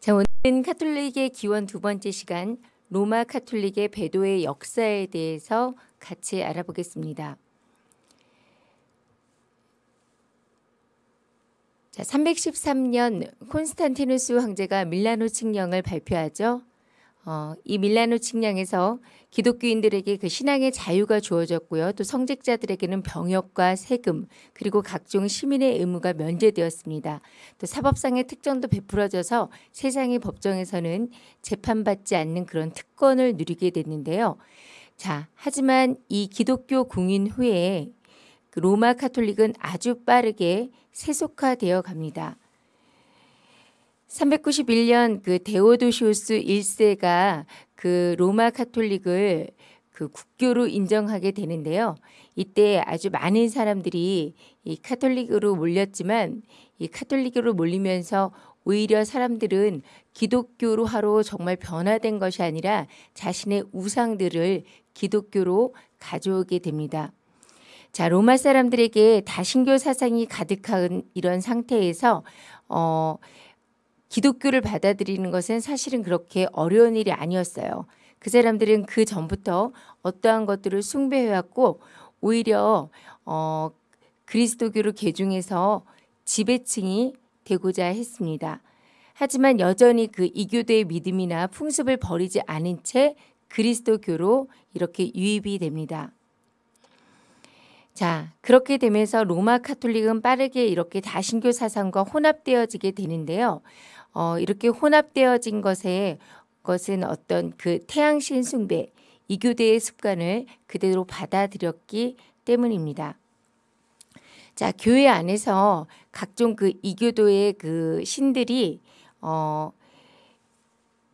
자, 오늘은 카톨릭의 기원 두 번째 시간 로마 카톨릭의 배도의 역사에 대해서 같이 알아보겠습니다. 자, 313년 콘스탄티누스 황제가 밀라노 칙령을 발표하죠. 어, 이 밀라노 칙령에서 기독교인들에게 그 신앙의 자유가 주어졌고요. 또 성직자들에게는 병역과 세금 그리고 각종 시민의 의무가 면제되었습니다. 또 사법상의 특정도 베풀어져서 세상의 법정에서는 재판받지 않는 그런 특권을 누리게 됐는데요. 자, 하지만 이 기독교 공인 후에 그 로마 카톨릭은 아주 빠르게 세속화되어 갑니다. 391년 그 데오도시우스 1세가 그 로마 카톨릭을 그 국교로 인정하게 되는데요. 이때 아주 많은 사람들이 이 카톨릭으로 몰렸지만 이 카톨릭으로 몰리면서 오히려 사람들은 기독교로 하러 정말 변화된 것이 아니라 자신의 우상들을 기독교로 가져오게 됩니다. 자, 로마 사람들에게 다신교 사상이 가득한 이런 상태에서 어 기독교를 받아들이는 것은 사실은 그렇게 어려운 일이 아니었어요. 그 사람들은 그 전부터 어떠한 것들을 숭배해왔고 오히려 어, 그리스도교를 개중해서 지배층이 되고자 했습니다. 하지만 여전히 그 이교도의 믿음이나 풍습을 버리지 않은 채 그리스도교로 이렇게 유입이 됩니다. 자, 그렇게 되면서 로마 카톨릭은 빠르게 이렇게 다신교 사상과 혼합되어지게 되는데요. 어, 이렇게 혼합되어진 것에 것은 어떤 그 태양신 숭배, 이교대의 습관을 그대로 받아들였기 때문입니다. 자, 교회 안에서 각종 그 이교도의 그 신들이 어,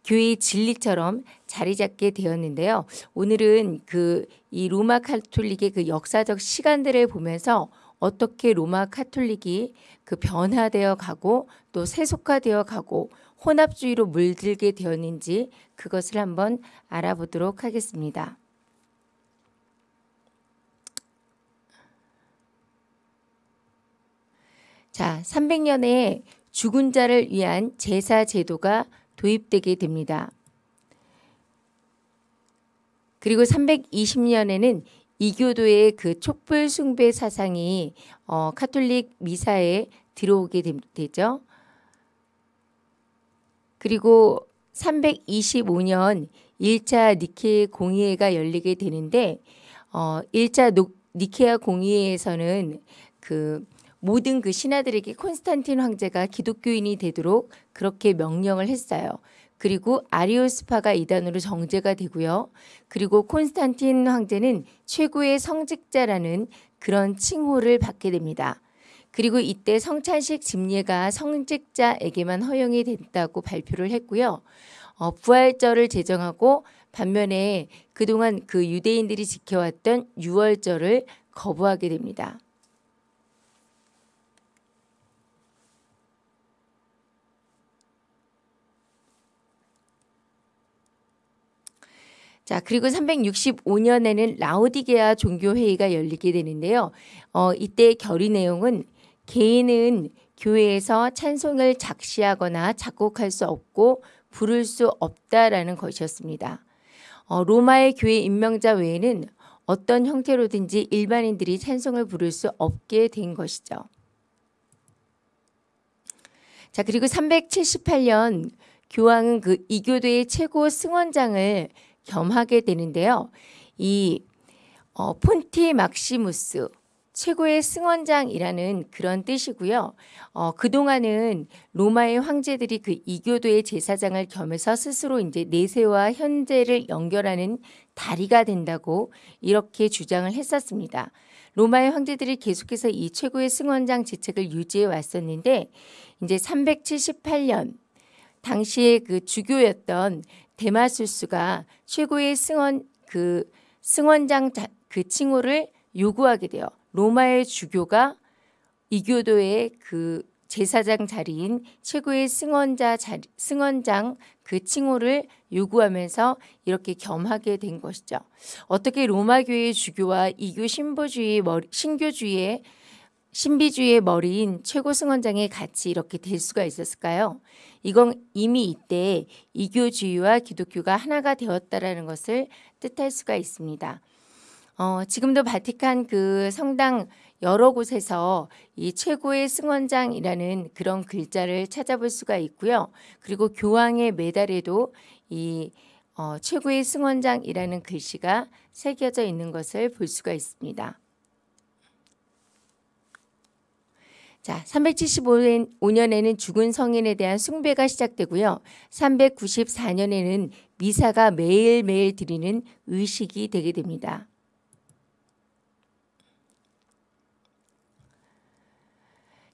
교회의 진리처럼 자리 잡게 되었는데요. 오늘은 그 이 로마 카톨릭의 그 역사적 시간들을 보면서 어떻게 로마 카톨릭이 그 변화되어 가고 또 세속화되어 가고 혼합주의로 물들게 되었는지 그것을 한번 알아보도록 하겠습니다. 자, 300년에 죽은 자를 위한 제사 제도가 도입되게 됩니다. 그리고 320년에는 이교도의 그 촛불 숭배 사상이 어, 카톨릭 미사에 들어오게 되 죠. 그리고 325년 1차 니케 공의회가 열리게 되는데 어, 1차 노, 니케아 공의회에서는 그 모든 그 신하들에게 콘스탄틴 황제가 기독교인이 되도록 그렇게 명령을 했어요. 그리고 아리오스파가 이단으로 정제가 되고요. 그리고 콘스탄틴 황제는 최고의 성직자라는 그런 칭호를 받게 됩니다. 그리고 이때 성찬식 집례가 성직자에게만 허용이 됐다고 발표를 했고요. 어, 부활절을 제정하고 반면에 그동안 그 유대인들이 지켜왔던 유월절을 거부하게 됩니다. 자, 그리고 365년에는 라오디게아 종교회의가 열리게 되는데요. 어, 이때 결의 내용은 개인은 교회에서 찬송을 작시하거나 작곡할 수 없고 부를 수 없다라는 것이었습니다. 어, 로마의 교회 임명자 외에는 어떤 형태로든지 일반인들이 찬송을 부를 수 없게 된 것이죠. 자, 그리고 378년 교황은 그 이교도의 최고 승원장을 겸하게 되는데요. 이 어, 폰티 막시무스 최고의 승원장이라는 그런 뜻이고요. 어, 그동안은 로마의 황제들이 그 이교도의 제사장을 겸해서 스스로 이제 내세와 현재를 연결하는 다리가 된다고 이렇게 주장을 했었습니다. 로마의 황제들이 계속해서 이 최고의 승원장 지책을 유지해 왔었는데 이제 378년 당시에 그 주교였던 데마수스가 최고의 승원 그 승원장 그 칭호를 요구하게 돼요. 로마의 주교가 이교도의 그 제사장 자리인 최고의 승원자 자리, 승원장 그 칭호를 요구하면서 이렇게 겸하게 된 것이죠. 어떻게 로마 교회의 주교와 이교 신보주의 신교주의의 신비주의의 머리인 최고 승원장이 같이 이렇게 될 수가 있었을까요? 이건 이미 이때 이교주의와 기독교가 하나가 되었다라는 것을 뜻할 수가 있습니다. 어, 지금도 바티칸 그 성당 여러 곳에서 이 최고의 승원장이라는 그런 글자를 찾아볼 수가 있고요. 그리고 교황의 메달에도 이 어, 최고의 승원장이라는 글씨가 새겨져 있는 것을 볼 수가 있습니다. 자, 375년에는 죽은 성인에 대한 숭배가 시작되고요. 394년에는 미사가 매일매일 드리는 의식이 되게 됩니다.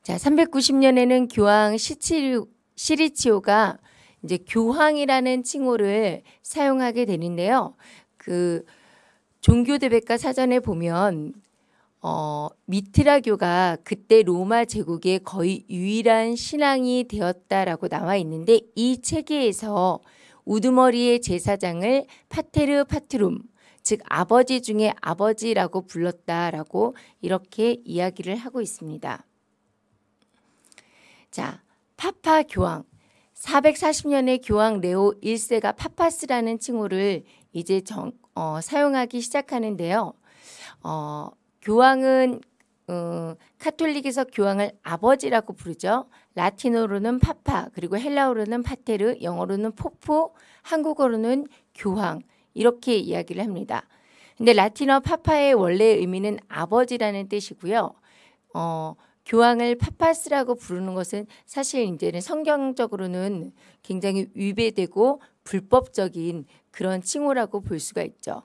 자, 390년에는 교황 시치리, 시리치오가 이제 교황이라는 칭호를 사용하게 되는데요. 그 종교대백과 사전에 보면 어, 미트라교가 그때 로마 제국의 거의 유일한 신앙이 되었다라고 나와 있는데 이 체계에서 우두머리의 제사장을 파테르 파트룸 즉 아버지 중에 아버지라고 불렀다라고 이렇게 이야기를 하고 있습니다. 자, 파파 교황 440년에 교황 레오 1세가 파파스라는 칭호를 이제 정, 어, 사용하기 시작하는데요. 어, 교황은 어, 카톨릭에서 교황을 아버지라고 부르죠. 라틴어로는 파파, 그리고 헬라어로는 파테르, 영어로는 포포, 한국어로는 교황 이렇게 이야기를 합니다. 근데 라틴어 파파의 원래 의미는 아버지라는 뜻이고요. 어, 교황을 파파스라고 부르는 것은 사실 이제는 성경적으로는 굉장히 위배되고 불법적인 그런 칭호라고 볼 수가 있죠.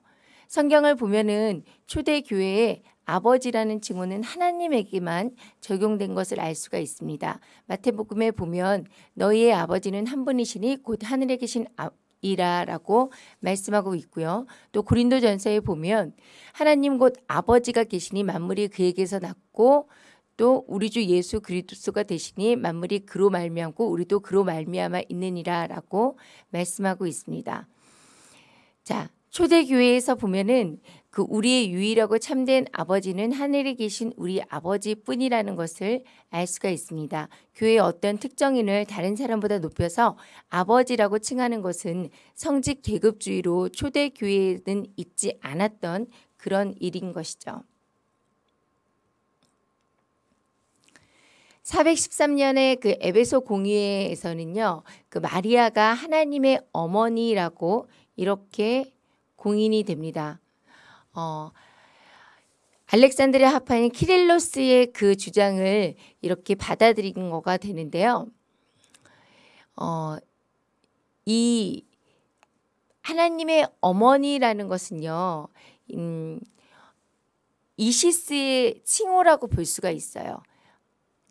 성경을 보면은 초대 교회에 아버지라는 칭호는 하나님에게만 적용된 것을 알 수가 있습니다. 마태복음에 보면 너희의 아버지는 한 분이시니 곧 하늘에 계신 아, 이라라고 말씀하고 있고요. 또 고린도전서에 보면 하나님 곧 아버지가 계시니 만물이 그에게서 났고 또 우리 주 예수 그리스도가 되시니 만물이 그로 말미암고 우리도 그로 말미암아 있느니라라고 말씀하고 있습니다. 자, 초대 교회에서 보면은 그 우리의 유일하고 참된 아버지는 하늘에 계신 우리 아버지뿐이라는 것을 알 수가 있습니다. 교회의 어떤 특정인을 다른 사람보다 높여서 아버지라고 칭하는 것은 성직 계급주의로 초대 교회에는 있지 않았던 그런 일인 것이죠. 413년에 그 에베소 공의회에서는요, 그 마리아가 하나님의 어머니라고 이렇게 공인이 됩니다. 어, 알렉산드리아 하파인 키릴로스의 그 주장을 이렇게 받아들인 거가 되는데요. 어, 이 하나님의 어머니라는 것은요, 음, 이시스의 칭호라고 볼 수가 있어요.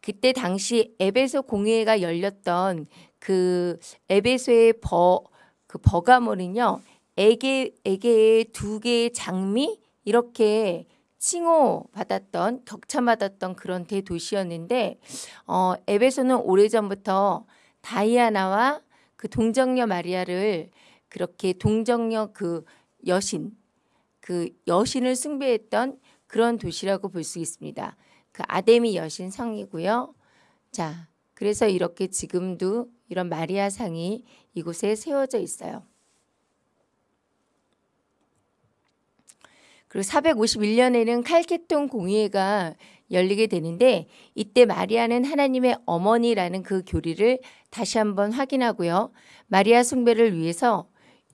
그때 당시 에베소 공회가 열렸던 그 에베소의 버, 그 버가몰은요, 에게, 에게의 두 개의 장미 이렇게 칭호 받았던 격차받았던 그런 대도시였는데 어, 에베소는 오래전부터 다이아나와 그 동정녀 마리아를 그렇게 동정녀 그 여신 그 여신을 숭배했던 그런 도시라고 볼 수 있습니다. 그 아데미 여신 성이고요. 자, 그래서 이렇게 지금도 이런 마리아 상이 이곳에 세워져 있어요. 그리고 451년에는 칼케톤 공의회가 열리게 되는데 이때 마리아는 하나님의 어머니라는 그 교리를 다시 한번 확인하고요. 마리아 숭배를 위해서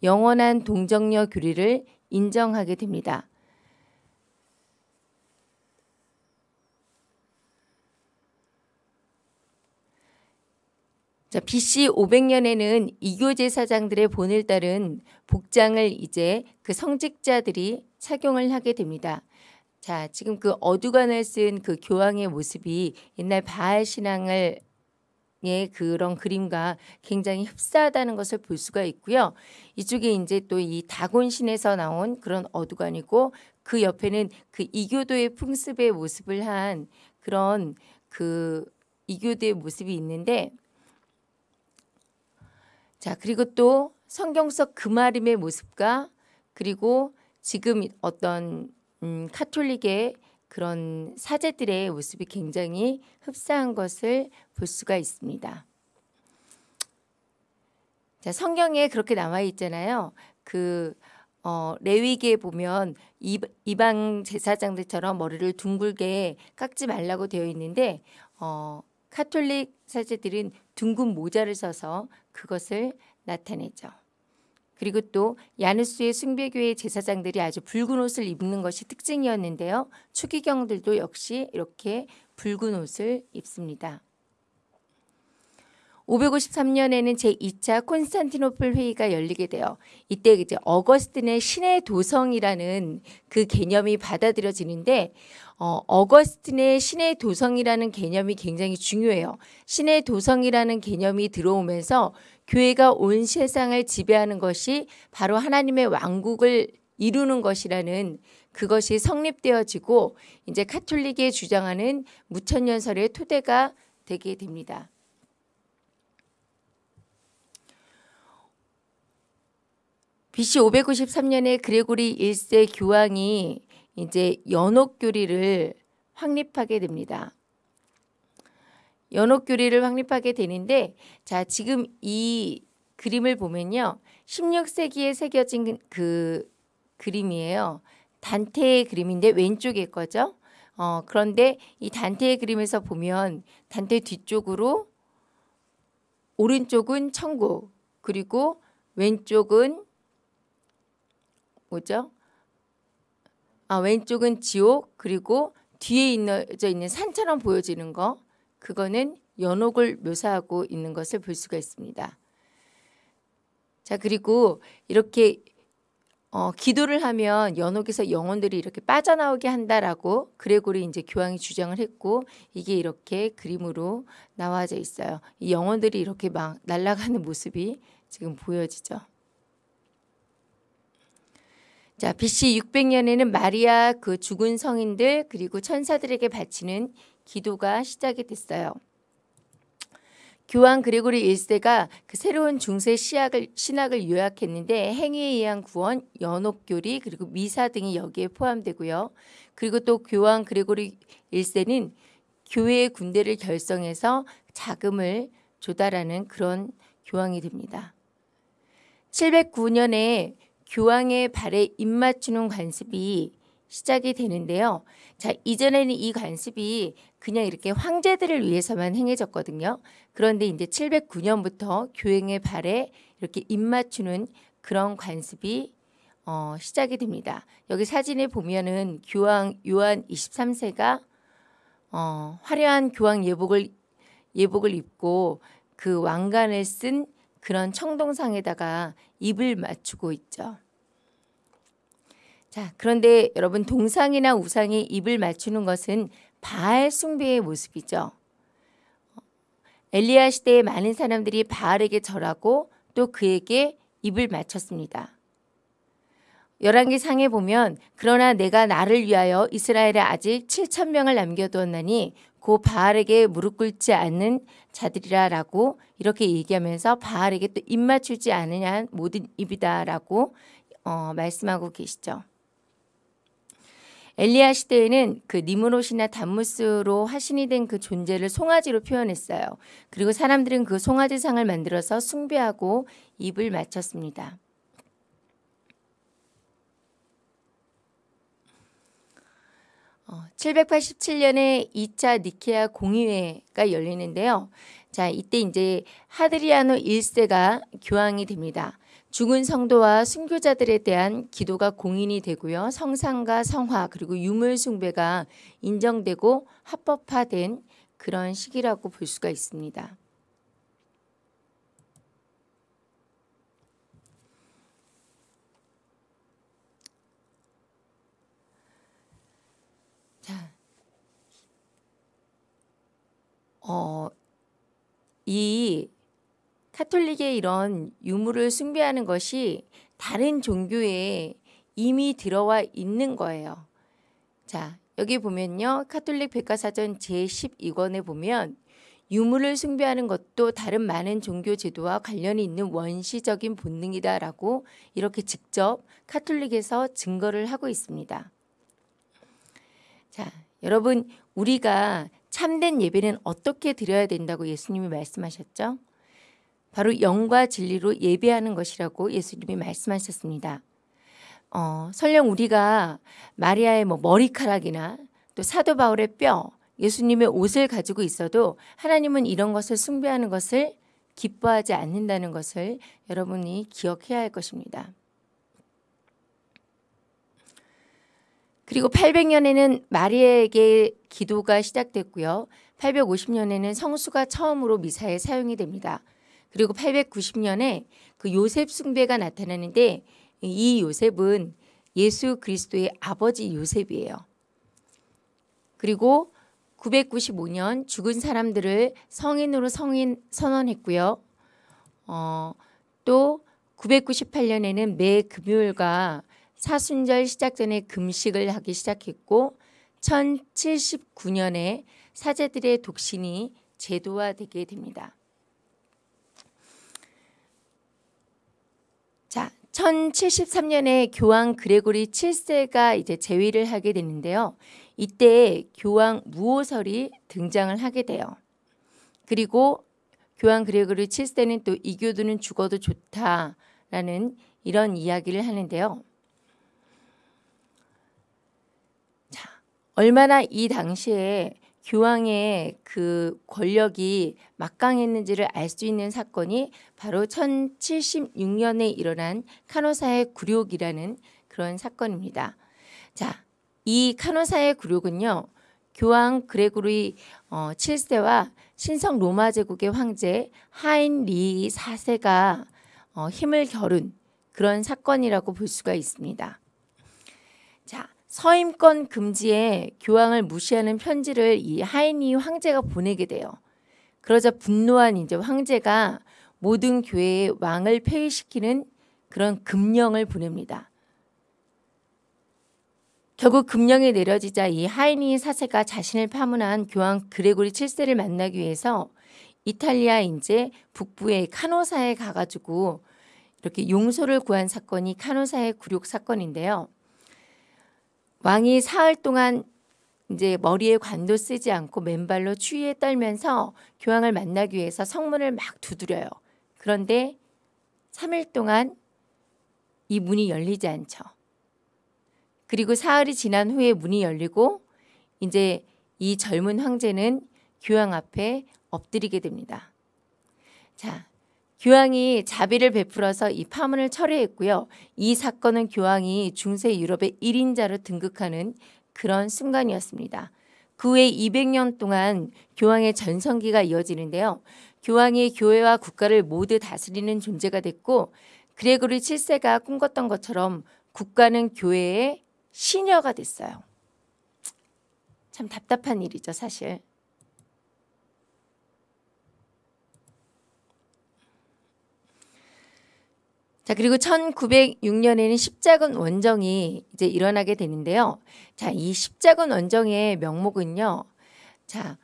영원한 동정녀 교리를 인정하게 됩니다. 자, BC 500년에는 이교 제 사장들의 본을 따른 복장을 이제 그 성직자들이 착용을 하게 됩니다. 자, 지금 그 어두간을 쓴 그 교황의 모습이 옛날 바알 신앙을 의 그런 그림과 굉장히 흡사하다는 것을 볼 수가 있고요. 이쪽에 이제 또 이 다곤신에서 나온 그런 어두간이고 그 옆에는 그 이교도의 풍습의 모습을 한 그런 그 이교도의 모습이 있는데 자, 그리고 또 성경 속 금아림의 모습과 그리고 지금 어떤 음, 카톨릭의 그런 사제들의 모습이 굉장히 흡사한 것을 볼 수가 있습니다. 자, 성경에 그렇게 나와 있잖아요. 그 어, 레위기에 보면 이방 제사장들처럼 머리를 둥글게 깎지 말라고 되어 있는데 어, 카톨릭 사제들은 둥근 모자를 써서 그것을 나타내죠. 그리고 또 야누스의 숭배교회 제사장들이 아주 붉은 옷을 입는 것이 특징이었는데요. 추기경들도 역시 이렇게 붉은 옷을 입습니다. 553년에는 제2차 콘스탄티노플 회의가 열리게 돼요. 이때 이제 어거스틴의 신의 도성이라는 그 개념이 받아들여지는데 어, 어거스틴의 신의 도성이라는 개념이 굉장히 중요해요. 신의 도성이라는 개념이 들어오면서 교회가 온 세상을 지배하는 것이 바로 하나님의 왕국을 이루는 것이라는 그것이 성립되어지고 이제 카톨릭이 주장하는 무천년설의 토대가 되게 됩니다. BC 593년에 그레고리 1세 교황이 이제 연옥교리를 확립하게 됩니다. 연옥교리를 확립하게 되는데 자 지금 이 그림을 보면요. 16세기에 새겨진 그 그림이에요. 단테의 그림인데 왼쪽에 거죠. 어, 그런데 이 단테의 그림에서 보면 단테 뒤쪽으로 오른쪽은 천국 그리고 왼쪽은 뭐죠? 아, 왼쪽은 지옥 그리고 뒤에 있는, 있는 산처럼 보여지는 거 그거는 연옥을 묘사하고 있는 것을 볼 수가 있습니다. 자 그리고 이렇게 어, 기도를 하면 연옥에서 영혼들이 이렇게 빠져나오게 한다라고 그레고리 이제 교황이 주장을 했고 이게 이렇게 그림으로 나와져 있어요. 이 영혼들이 이렇게 막 날아가는 모습이 지금 보여지죠. 자, BC 600년에는 마리아 그 죽은 성인들 그리고 천사들에게 바치는 기도가 시작이 됐어요. 교황 그레고리 1세가 그 새로운 중세 시학을, 신학을 요약했는데 행위에 의한 구원, 연옥교리 그리고 미사 등이 여기에 포함되고요. 그리고 또 교황 그레고리 1세는 교회의 군대를 결성해서 자금을 조달하는 그런 교황이 됩니다. 709년에 교황의 발에 입맞추는 관습이 시작이 되는데요. 자, 이전에는 이 관습이 그냥 이렇게 황제들을 위해서만 행해졌거든요. 그런데 이제 709년부터 교황의 발에 이렇게 입맞추는 그런 관습이 어, 시작이 됩니다. 여기 사진에 보면은 교황 요한 23세가 어, 화려한 교황 예복을 예복을 입고 그 왕관을 쓴 그런 청동상에다가 입을 맞추고 있죠. 자, 그런데 여러분 동상이나 우상에 입을 맞추는 것은 바알 숭배의 모습이죠. 엘리야 시대에 많은 사람들이 바알에게 절하고 또 그에게 입을 맞췄습니다. 열왕기 상에 보면 그러나 내가 나를 위하여 이스라엘에 아직 7천 명을 남겨두었나니 고 바알에게 무릎 꿇지 않는 자들이라라고 이렇게 얘기하면서 바알에게 또 입 맞추지 않으냐 모든 입이다라고 어, 말씀하고 계시죠. 엘리야 시대에는 그 니무롯이나 담무스로 화신이 된 그 존재를 송아지로 표현했어요. 그리고 사람들은 그 송아지상을 만들어서 숭배하고 입을 맞췄습니다. 어, 787년에 2차 니케아 공의회가 열리는데요. 자, 이때 이제 하드리아노 1세가 교황이 됩니다. 죽은 성도와 순교자들에 대한 기도가 공인이 되고요. 성상과 성화 그리고 유물 숭배가 인정되고 합법화된 그런 시기라고 볼 수가 있습니다. 자, 어, 이 카톨릭의 이런 유물을 숭배하는 것이 다른 종교에 이미 들어와 있는 거예요. 자, 여기 보면요. 카톨릭 백과사전 제12권에 보면 유물을 숭배하는 것도 다른 많은 종교 제도와 관련이 있는 원시적인 본능이다라고 이렇게 직접 카톨릭에서 증거를 하고 있습니다. 자, 여러분 우리가 참된 예배는 어떻게 드려야 된다고 예수님이 말씀하셨죠? 바로 영과 진리로 예배하는 것이라고 예수님이 말씀하셨습니다. 어, 설령 우리가 마리아의 뭐 머리카락이나 또 사도 바울의 뼈, 예수님의 옷을 가지고 있어도 하나님은 이런 것을 숭배하는 것을 기뻐하지 않는다는 것을 여러분이 기억해야 할 것입니다. 그리고 800년에는 마리아에게 기도가 시작됐고요. 850년에는 성수가 처음으로 미사에 사용이 됩니다. 그리고 890년에 그 요셉 숭배가 나타나는데 이 요셉은 예수 그리스도의 아버지 요셉이에요. 그리고 995년 죽은 사람들을 성인으로 성인 선언했고요. 어, 또 998년에는 매 금요일과 사순절 시작 전에 금식을 하기 시작했고 1079년에 사제들의 독신이 제도화되게 됩니다. 자, 1073년에 교황 그레고리 7세가 이제 재위를 하게 되는데요. 이때 교황 무호설이 등장을 하게 돼요. 그리고 교황 그레고리 7세는 또 이교도는 죽어도 좋다라는 이런 이야기를 하는데요. 자, 얼마나 이 당시에 교황의 그 권력이 막강했는지를 알 수 있는 사건이 바로 1076년에 일어난 카노사의 굴욕이라는 그런 사건입니다. 자, 이 카노사의 굴욕은요. 교황 그레고리 어, 7세와 신성 로마 제국의 황제 하인리 4세가 어, 힘을 겨룬 그런 사건이라고 볼 수가 있습니다. 자, 서임권 금지에 교황을 무시하는 편지를 이 하인리 황제가 보내게 돼요. 그러자 분노한 이제 황제가 모든 교회의 왕을 폐위시키는 그런 금령을 보냅니다. 결국 금령이 내려지자 이 하이니 사세가 자신을 파문한 교황 그레고리 7세를 만나기 위해서 이탈리아 이제 북부의 카노사에 가가지고 이렇게 용서를 구한 사건이 카노사의 굴욕 사건인데요. 왕이 사흘 동안 이제 머리에 관도 쓰지 않고 맨발로 추위에 떨면서 교황을 만나기 위해서 성문을 막 두드려요. 그런데 3일 동안 이 문이 열리지 않죠. 그리고 사흘이 지난 후에 문이 열리고 이제 이 젊은 황제는 교황 앞에 엎드리게 됩니다. 자, 교황이 자비를 베풀어서 이 파문을 철회했고요. 이 사건은 교황이 중세 유럽의 1인자로 등극하는 그런 순간이었습니다. 그 후에 200년 동안 교황의 전성기가 이어지는데요. 교황이 교회와 국가를 모두 다스리는 존재가 됐고 그레고리 7세가 꿈꿨던 것처럼 국가는 교회의 시녀가 됐어요. 참 답답한 일이죠, 사실. 자, 그리고 1906년에는 십자군 원정이 이제 일어나게 되는데요. 자, 이 십자군 원정의 명목은요. 자,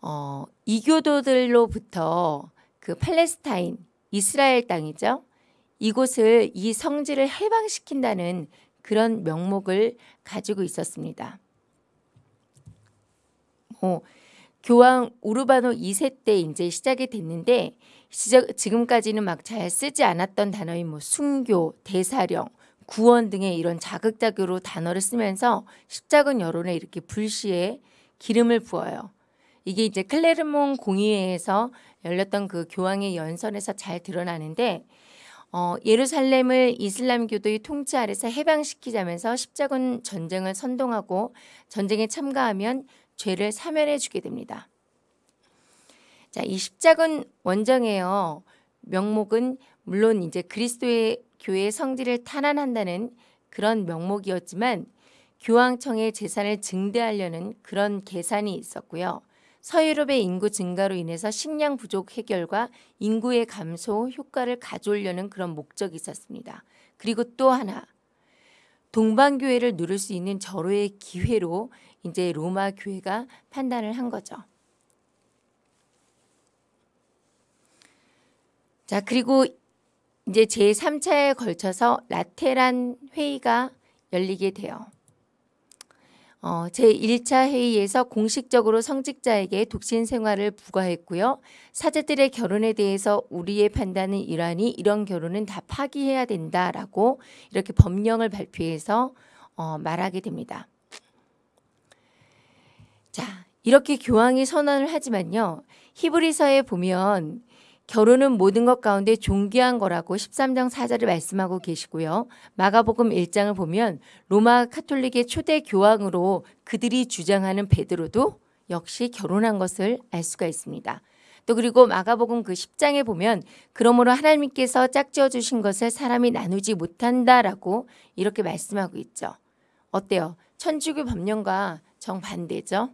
어, 이교도들로부터 그 팔레스타인, 이스라엘 땅이죠. 이곳을 이 성지를 해방시킨다는 그런 명목을 가지고 있었습니다. 뭐 교황 우르바노 2세 때 이제 시작이 됐는데 지금까지는 막 잘 쓰지 않았던 단어인 뭐 순교, 대사령, 구원 등의 이런 자극자교로 단어를 쓰면서 십자군 여론에 이렇게 불시에 기름을 부어요. 이게 이제 클레르몬 공의회에서 열렸던 그 교황의 연설에서 잘 드러나는데 어, 예루살렘을 이슬람교도의 통치 아래서 해방시키자면서 십자군 전쟁을 선동하고 전쟁에 참가하면 죄를 사면해 주게 됩니다. 자, 이 십자군 원정에요. 명목은 물론 이제 그리스도의 교회 성질을 탄환한다는 그런 명목이었지만 교황청의 재산을 증대하려는 그런 계산이 있었고요. 서유럽의 인구 증가로 인해서 식량 부족 해결과 인구의 감소 효과를 가져오려는 그런 목적이 있었습니다. 그리고 또 하나 동방교회를 누릴 수 있는 절호의 기회로 이제 로마 교회가 판단을 한 거죠. 자, 그리고 이제 제3차에 걸쳐서 라테란 회의가 열리게 돼요. 어, 제1차 회의에서 공식적으로 성직자에게 독신 생활을 부과했고요. 사제들의 결혼에 대해서 우리의 판단은 이러하니 이런 결혼은 다 파기해야 된다라고 이렇게 법령을 발표해서 어, 말하게 됩니다. 자, 이렇게 교황이 선언을 하지만요. 히브리서에 보면 결혼은 모든 것 가운데 존귀한 거라고 13장 4절을 말씀하고 계시고요. 마가복음 1장을 보면 로마 카톨릭의 초대 교황으로 그들이 주장하는 베드로도 역시 결혼한 것을 알 수가 있습니다. 또 그리고 마가복음 그 10장에 보면 그러므로 하나님께서 짝지어 주신 것을 사람이 나누지 못한다라고 이렇게 말씀하고 있죠. 어때요? 천주교 법령과 정반대죠.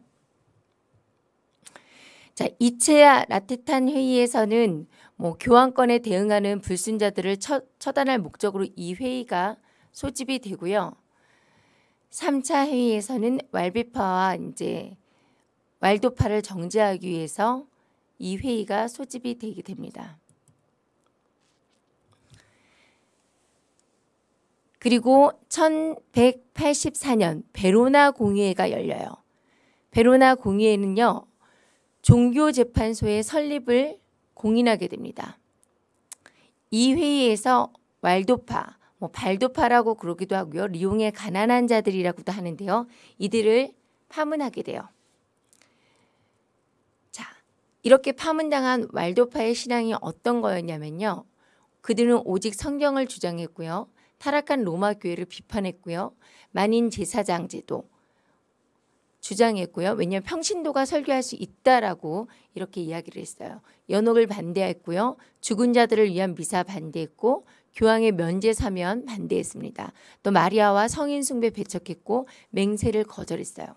자, 이체아 라테탄 회의에서는 뭐 교환권에 대응하는 불순자들을 처, 처단할 목적으로 이 회의가 소집이 되고요. 3차 회의에서는 왈비파와 이제 왈도파를 정제하기 위해서 이 회의가 소집이 되게 됩니다. 그리고 1184년 베로나 공의회가 열려요. 베로나 공의회는요. 종교재판소의 설립을 공인하게 됩니다. 이 회의에서 왈도파, 뭐 발도파라고 그러기도 하고요. 리옹의 가난한 자들이라고도 하는데요. 이들을 파문하게 돼요. 자, 이렇게 파문당한 왈도파의 신앙이 어떤 거였냐면요. 그들은 오직 성경을 주장했고요. 타락한 로마 교회를 비판했고요. 만인 제사장 제도, 주장했고요. 왜냐하면 평신도가 설교할 수 있다라고 이렇게 이야기를 했어요. 연옥을 반대했고요. 죽은 자들을 위한 미사 반대했고 교황의 면제 사면 반대했습니다. 또 마리아와 성인 숭배 배척했고 맹세를 거절했어요.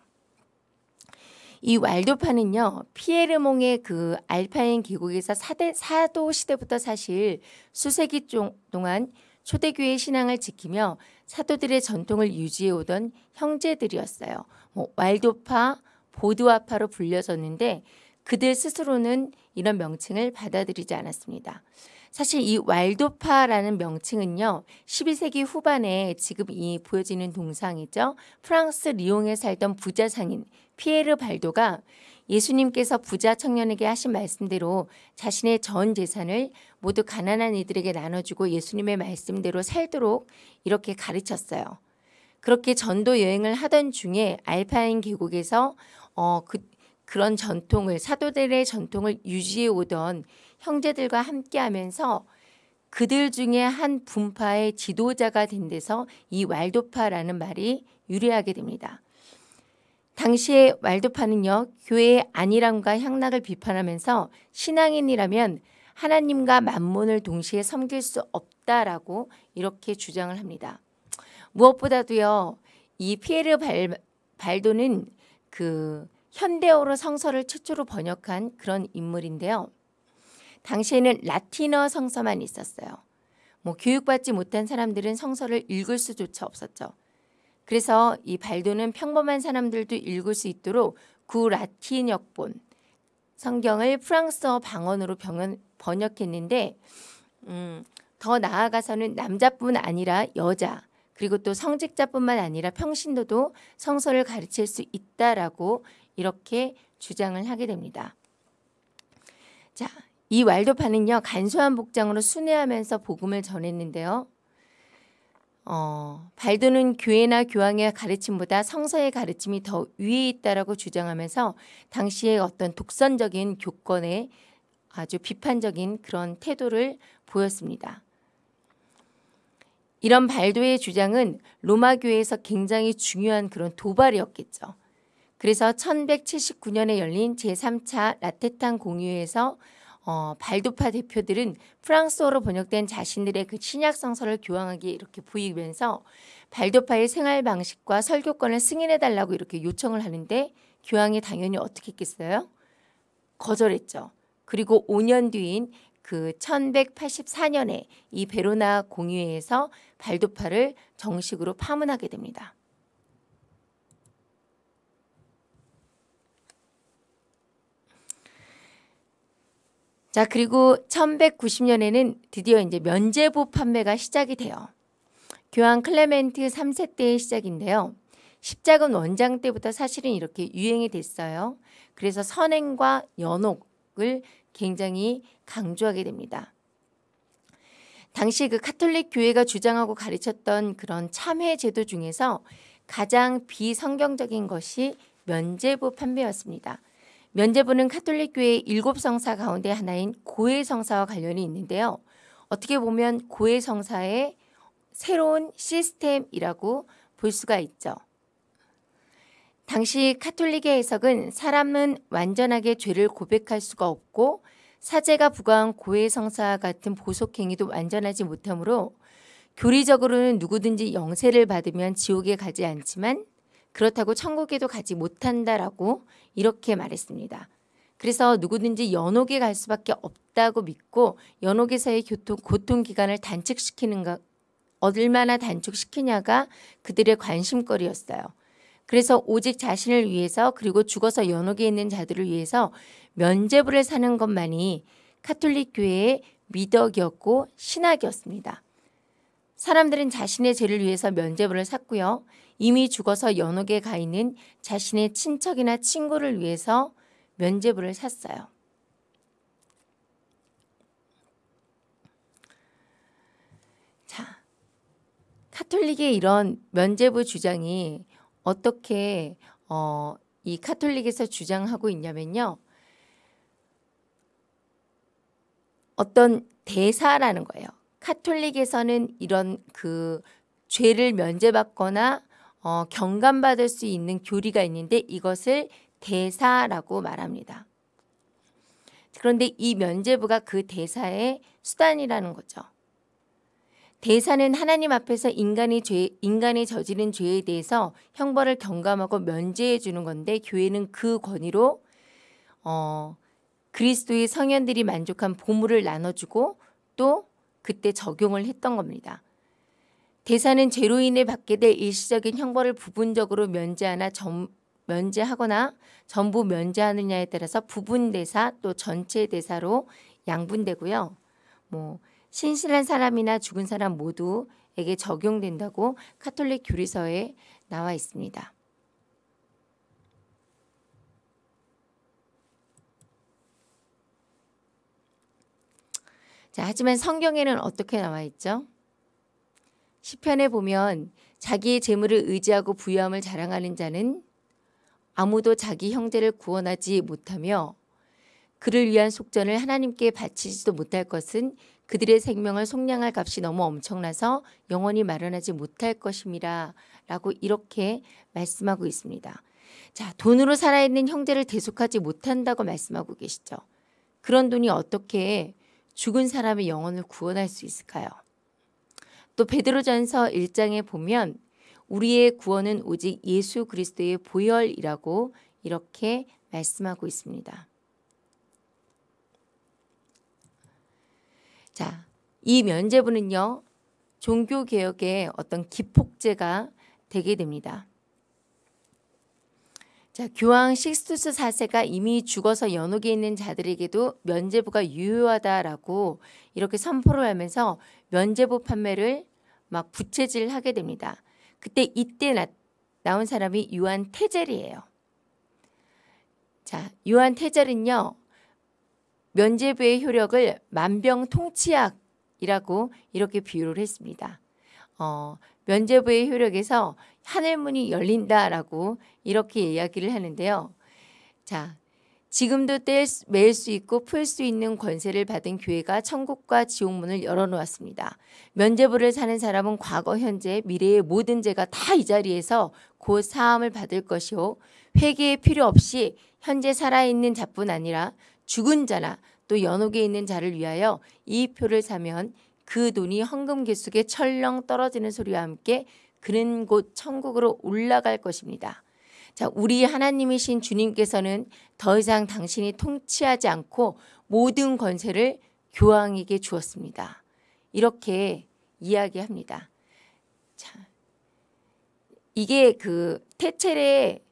이 왈도파는요 피에르몽의 그 알파인 계곡에서 사대, 사도 시대부터 사실 수세기 동안 초대교회 신앙을 지키며 사도들의 전통을 유지해 오던 형제들이었어요. 뭐 왈도파, 보드와파로 불려졌는데 그들 스스로는 이런 명칭을 받아들이지 않았습니다. 사실 이 왈도파라는 명칭은요. 12세기 후반에 지금 이 보여지는 동상이죠. 프랑스 리옹에 살던 부자 상인 피에르 발도가 예수님께서 부자 청년에게 하신 말씀대로 자신의 전 재산을 모두 가난한 이들에게 나눠주고 예수님의 말씀대로 살도록 이렇게 가르쳤어요. 그렇게 전도 여행을 하던 중에 알파인 계곡에서 어, 그, 그런 전통을 사도들의 전통을 유지해 오던 형제들과 함께 하면서 그들 중에 한 분파의 지도자가 된 데서 이 왈도파라는 말이 유래하게 됩니다. 당시에 왈도파는요 교회의 안일함과 향락을 비판하면서 신앙인이라면 하나님과 만몬을 동시에 섬길 수 없다라고 이렇게 주장을 합니다. 무엇보다도요 이 피에르 발, 발도는 그 현대어로 성서를 최초로 번역한 그런 인물인데요. 당시에는 라틴어 성서만 있었어요. 뭐 교육받지 못한 사람들은 성서를 읽을 수조차 없었죠. 그래서 이 발도는 평범한 사람들도 읽을 수 있도록 구 라틴 역본 성경을 프랑스어 방언으로 병원, 번역했는데 음, 더 나아가서는 남자뿐 아니라 여자 그리고 또 성직자뿐만 아니라 평신도도 성서를 가르칠 수 있다라고 이렇게 주장을 하게 됩니다. 자, 이 왈도파는요 간소한 복장으로 순회하면서 복음을 전했는데요. 어, 발도는 교회나 교황의 가르침보다 성서의 가르침이 더 위에 있다라고 주장하면서 당시의 어떤 독선적인 교권에 아주 비판적인 그런 태도를 보였습니다. 이런 발도의 주장은 로마 교회에서 굉장히 중요한 그런 도발이었겠죠. 그래서 1179년에 열린 제3차 라테탄 공유에서 어, 발도파 대표들은 프랑스어로 번역된 자신들의 그 신약 성서를 교황하게 이렇게 보이면서 발도파의 생활 방식과 설교권을 승인해 달라고 이렇게 요청을 하는데 교황이 당연히 어떻게 했겠어요? 거절했죠. 그리고 5년 뒤인 그 1184년에 이 베로나 공유회에서 발도파를 정식으로 파문하게 됩니다. 자, 그리고 1190년에는 드디어 이제 면제부 판매가 시작이 돼요. 교황 클레멘트 3세 때의 시작인데요. 십자군 원정 때부터 사실은 이렇게 유행이 됐어요. 그래서 선행과 연옥을 굉장히 강조하게 됩니다. 당시 그 카톨릭 교회가 주장하고 가르쳤던 그런 참회 제도 중에서 가장 비성경적인 것이 면죄부 판매였습니다. 면죄부는 카톨릭 교회의 일곱 성사 가운데 하나인 고해 성사와 관련이 있는데요. 어떻게 보면 고해 성사의 새로운 시스템이라고 볼 수가 있죠. 당시 카톨릭의 해석은 사람은 완전하게 죄를 고백할 수가 없고 사제가 부과한 고해 성사 같은 보속 행위도 완전하지 못하므로 교리적으로는 누구든지 영세를 받으면 지옥에 가지 않지만 그렇다고 천국에도 가지 못한다라고 이렇게 말했습니다. 그래서 누구든지 연옥에 갈 수밖에 없다고 믿고 연옥에서의 교통, 고통 기간을 단축시키는가 얼마나 단축시키냐가 그들의 관심거리였어요. 그래서 오직 자신을 위해서 그리고 죽어서 연옥에 있는 자들을 위해서 면제부를 사는 것만이 카톨릭 교회의 미덕이었고 신학이었습니다. 사람들은 자신의 죄를 위해서 면제부를 샀고요. 이미 죽어서 연옥에 가 있는 자신의 친척이나 친구를 위해서 면제부를 샀어요. 자, 카톨릭의 이런 면제부 주장이 어떻게 어, 이 카톨릭에서 주장하고 있냐면요. 어떤 대사라는 거예요. 카톨릭에서는 이런 그 죄를 면제받거나 어, 경감받을 수 있는 교리가 있는데 이것을 대사라고 말합니다. 그런데 이 면제부가 그 대사의 수단이라는 거죠. 대사는 하나님 앞에서 인간이 죄, 인간이 저지른 죄에 대해서 형벌을 경감하고 면제해 주는 건데 교회는 그 권위로 어, 그리스도의 성현들이 만족한 보물을 나눠주고 또 그때 적용을 했던 겁니다. 대사는 죄로 인해 받게 될 일시적인 형벌을 부분적으로 면제하나 점, 면제하거나 전부 면제하느냐에 따라서 부분 대사 또 전체 대사로 양분되고요. 뭐 신실한 사람이나 죽은 사람 모두에게 적용된다고 카톨릭 교리서에 나와 있습니다. 자, 하지만 성경에는 어떻게 나와 있죠? 시편에 보면 자기의 재물을 의지하고 부유함을 자랑하는 자는 아무도 자기 형제를 구원하지 못하며 그를 위한 속전을 하나님께 바치지도 못할 것은 그들의 생명을 속량할 값이 너무 엄청나서 영원히 마련하지 못할 것임이라 라고 이렇게 말씀하고 있습니다. 자, 돈으로 살아있는 형제를 대속하지 못한다고 말씀하고 계시죠. 그런 돈이 어떻게 죽은 사람의 영혼을 구원할 수 있을까요? 또 베드로전서 1장에 보면 우리의 구원은 오직 예수 그리스도의 보혈이라고 이렇게 말씀하고 있습니다. 자, 이 면제부는요. 종교 개혁의 어떤 기폭제가 되게 됩니다. 자, 교황 식스투스 4세가 이미 죽어서 연옥에 있는 자들에게도 면제부가 유효하다라고 이렇게 선포를 하면서 면제부 판매를 막 부채질하게 됩니다. 그때 이때 나, 나온 사람이 유한 태젤이에요. 자, 유한 태젤은요. 면제부의 효력을 만병통치약이라고 이렇게 비유를 했습니다. 어, 면제부의 효력에서 하늘문이 열린다라고 이렇게 이야기를 하는데요. 자, 지금도 뗄 수 있고 풀 수 있는 권세를 받은 교회가 천국과 지옥문을 열어놓았습니다. 면제부를 사는 사람은 과거, 현재, 미래의 모든 죄가 다 이 자리에서 곧 사함을 받을 것이요. 회개의 필요 없이 현재 살아있는 자뿐 아니라 죽은 자나 또 연옥에 있는 자를 위하여 이 표를 사면 그 돈이 헌금 계 속에 철렁 떨어지는 소리와 함께 그는 곧 천국으로 올라갈 것입니다. 자, 우리 하나님이신 주님께서는 더 이상 당신이 통치하지 않고 모든 권세를 교황에게 주었습니다. 이렇게 이야기합니다. 자, 이게 그 테첼의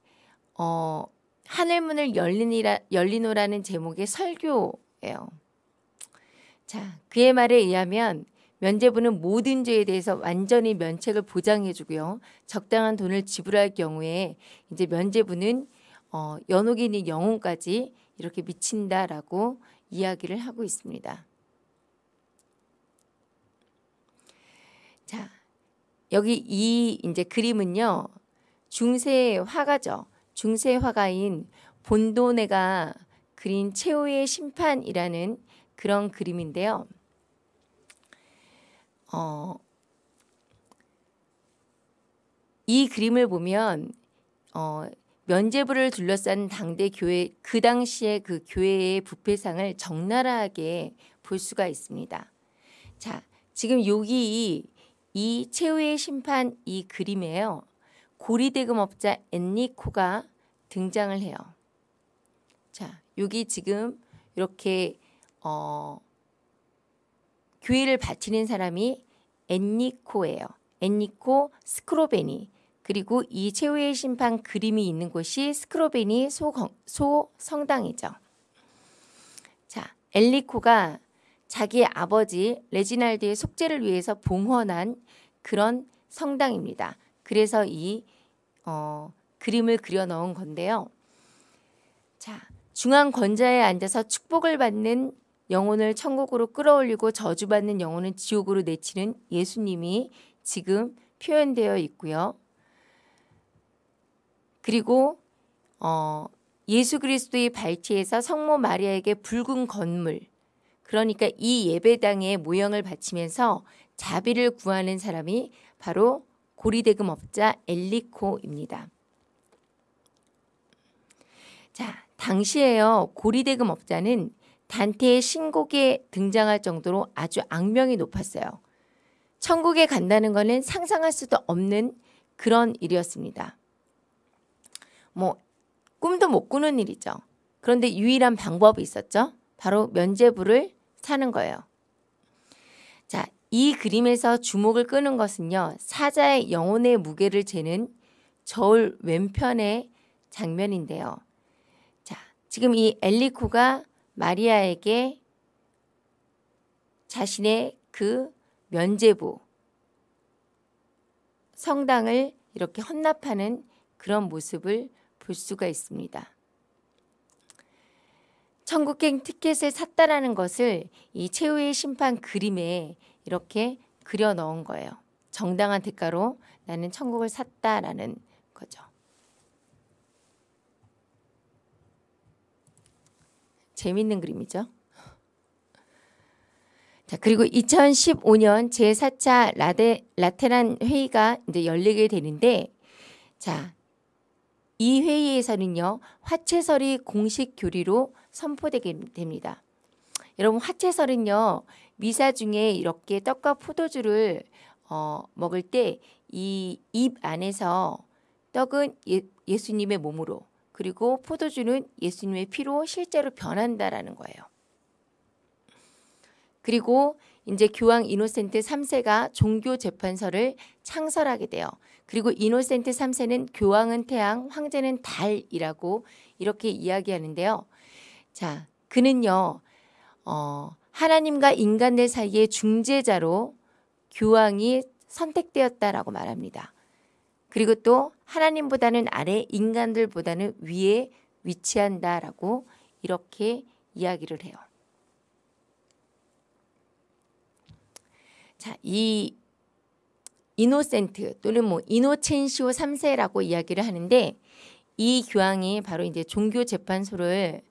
어, 하늘문을 열리니라, 열리노라는 제목의 설교예요. 자, 그의 말에 의하면 면제부는 모든 죄에 대해서 완전히 면책을 보장해주고요. 적당한 돈을 지불할 경우에 이제 면제부는 어, 연옥인이 영혼까지 이렇게 미친다라고 이야기를 하고 있습니다. 자, 여기 이 이제 그림은요. 중세 화가죠. 중세 화가인 본도네가 그린 최후의 심판이라는 그런 그림인데요. 어, 이 그림을 보면 어, 면제부를 둘러싼 당대 교회 그 당시에 그 교회의 부패상을 적나라하게 볼 수가 있습니다. 자, 지금 여기 이, 이 최후의 심판 이 그림에요. 고리대금업자 엔리코가 등장을 해요. 자, 여기 지금 이렇게 어, 교회를 바치는 사람이 엔니코예요. 엔니코 스크로베니 그리고 이 최후의 심판 그림이 있는 곳이 스크로베니 소, 소 성당이죠. 자, 엘리코가 자기 아버지 레지날드의 속죄를 위해서 봉헌한 그런 성당입니다. 그래서 이 어, 그림을 그려 넣은 건데요. 자, 중앙 권자에 앉아서 축복을 받는 영혼을 천국으로 끌어올리고 저주받는 영혼은 지옥으로 내치는 예수님이 지금 표현되어 있고요. 그리고 어, 예수 그리스도의 발치에서 성모 마리아에게 붉은 건물 그러니까 이 예배당의 모형을 바치면서 자비를 구하는 사람이 바로 고리대금 업자 엘리코입니다. 자, 당시에요. 고리대금 업자는 단테의 신곡에 등장할 정도로 아주 악명이 높았어요. 천국에 간다는 것은 상상할 수도 없는 그런 일이었습니다. 뭐 꿈도 못 꾸는 일이죠. 그런데 유일한 방법이 있었죠. 바로 면제부를 사는 거예요. 자, 이 그림에서 주목을 끄는 것은요. 사자의 영혼의 무게를 재는 저울 왼편의 장면인데요. 자, 지금 이 엘리코가 마리아에게 자신의 그 면제부 성당을 이렇게 헌납하는 그런 모습을 볼 수가 있습니다. 천국행 티켓을 샀다라는 것을 이 최후의 심판 그림에 이렇게 그려 넣은 거예요. 정당한 대가로 나는 천국을 샀다라는 거죠. 재밌는 그림이죠. 자, 그리고 2015년 제4차 라데, 라테란 회의가 이제 열리게 되는데, 자, 이 회의에서는요, 화채설이 공식 교리로 선포되게 됩니다. 여러분, 화채설은요, 미사 중에 이렇게 떡과 포도주를 어, 먹을 때 이 입 안에서 떡은 예, 예수님의 몸으로 그리고 포도주는 예수님의 피로 실제로 변한다라는 거예요. 그리고 이제 교황 이노센트 3세가 종교 재판서를 창설하게 돼요. 그리고 이노센트 3세는 교황은 태양, 황제는 달이라고 이렇게 이야기하는데요. 자, 그는요. 어, 하나님과 인간들 사이의 중재자로 교황이 선택되었다라고 말합니다. 그리고 또 하나님보다는 아래 인간들보다는 위에 위치한다라고 이렇게 이야기를 해요. 자, 이 이노센트 또는 뭐 이노첸시오 3세라고 이야기를 하는데 이 교황이 바로 이제 종교 재판소를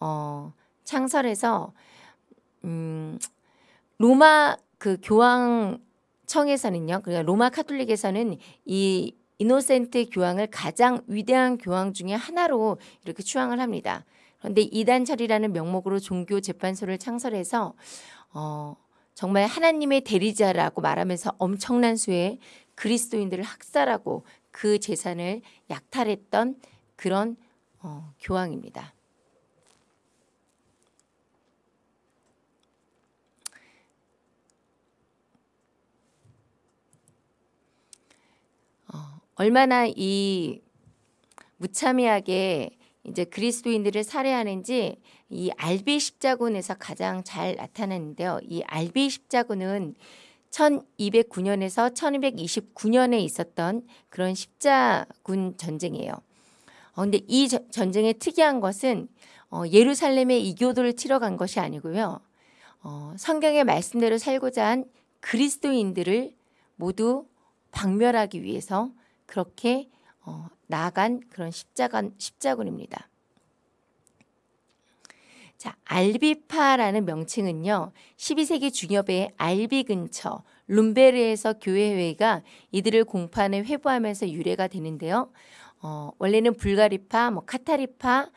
어, 창설해서 음, 로마 그 교황청에서는요. 그러니까 로마 카톨릭에서는 이 이노센트 교황을 가장 위대한 교황 중의 하나로 이렇게 추앙을 합니다. 그런데 이단철이라는 명목으로 종교 재판소를 창설해서 어, 정말 하나님의 대리자라고 말하면서 엄청난 수의 그리스도인들을 학살하고 그 재산을 약탈했던 그런 어, 교황입니다. 얼마나 이 무참하게 이제 그리스도인들을 살해하는지 이 알비 십자군에서 가장 잘 나타나는데요. 이 알비 십자군은 1209년에서 1229년에 있었던 그런 십자군 전쟁이에요. 어, 근데 이 저- 전쟁의 특이한 것은 어, 예루살렘에 이교도를 치러 간 것이 아니고요. 어, 성경의 말씀대로 살고자 한 그리스도인들을 모두 박멸하기 위해서 그렇게 어, 나아간 그런 십자군, 십자군입니다. 자, 알비파라는 명칭은요. 12세기 중엽에 알비 근처 룸베르에서 교회회가 이들을 공판에 회부하면서 유래가 되는데요. 어, 원래는 불가리파, 뭐 카타리파,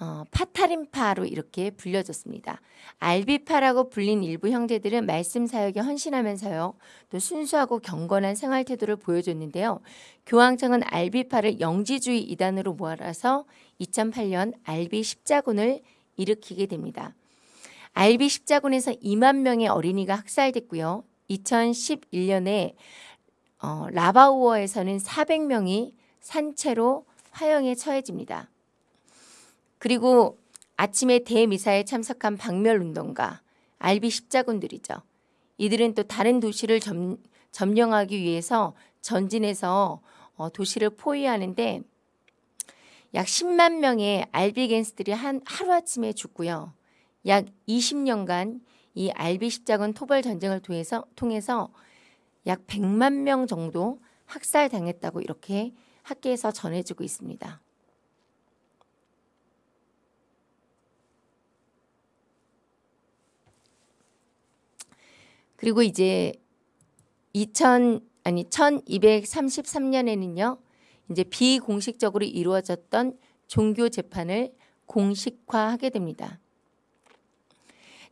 어, 파타림파로 이렇게 불려졌습니다. 알비파라고 불린 일부 형제들은 말씀 사역에 헌신하면서요. 또 순수하고 경건한 생활 태도를 보여줬는데요. 교황청은 알비파를 영지주의 이단으로 모아서 2008년 알비 십자군을 일으키게 됩니다. 알비 십자군에서 2만 명의 어린이가 학살됐고요. 2011년에 어, 라바우어에서는 400명이 산채로 화형에 처해집니다. 그리고 아침에 대미사에 참석한 박멸운동가 알비 십자군들이죠. 이들은 또 다른 도시를 점, 점령하기 위해서 전진해서 어, 도시를 포위하는데 약 10만 명의 알비 갱스들이 한 하루아침에 죽고요. 약 20년간 이 알비 십자군 토벌 전쟁을 통해서 통해서 약 100만 명 정도 학살당했다고 이렇게 학계에서 전해지고 있습니다. 그리고 이제 2000 아니 1233년에는요. 이제 비공식적으로 이루어졌던 종교 재판을 공식화하게 됩니다.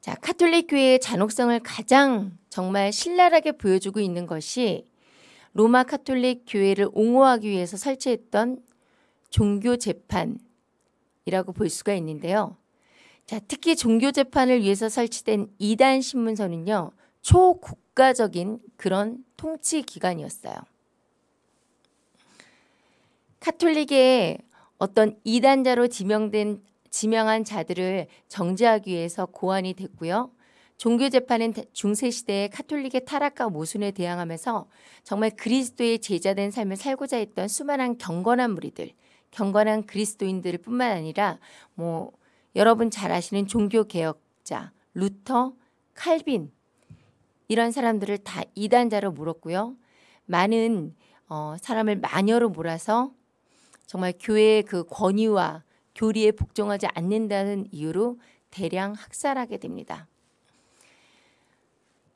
자, 카톨릭 교회의 잔혹성을 가장 정말 신랄하게 보여주고 있는 것이 로마 카톨릭 교회를 옹호하기 위해서 설치했던 종교 재판이라고 볼 수가 있는데요. 자, 특히 종교 재판을 위해서 설치된 이단 신문서는요. 초국가적인 그런 통치 기관이었어요. 카톨릭의 어떤 이단자로 지명된 지명한 자들을 정죄하기 위해서 고안이 됐고요. 종교 재판은 중세 시대의 카톨릭의 타락과 모순에 대항하면서 정말 그리스도의 제자된 삶을 살고자 했던 수많은 경건한 무리들, 경건한 그리스도인들을 뿐만 아니라 뭐 여러분 잘 아시는 종교 개혁자 루터, 칼빈 이런 사람들을 다 이단자로 물었고요. 많은 어, 사람을 마녀로 몰아서 정말 교회의 그 권위와 교리에 복종하지 않는다는 이유로 대량 학살하게 됩니다.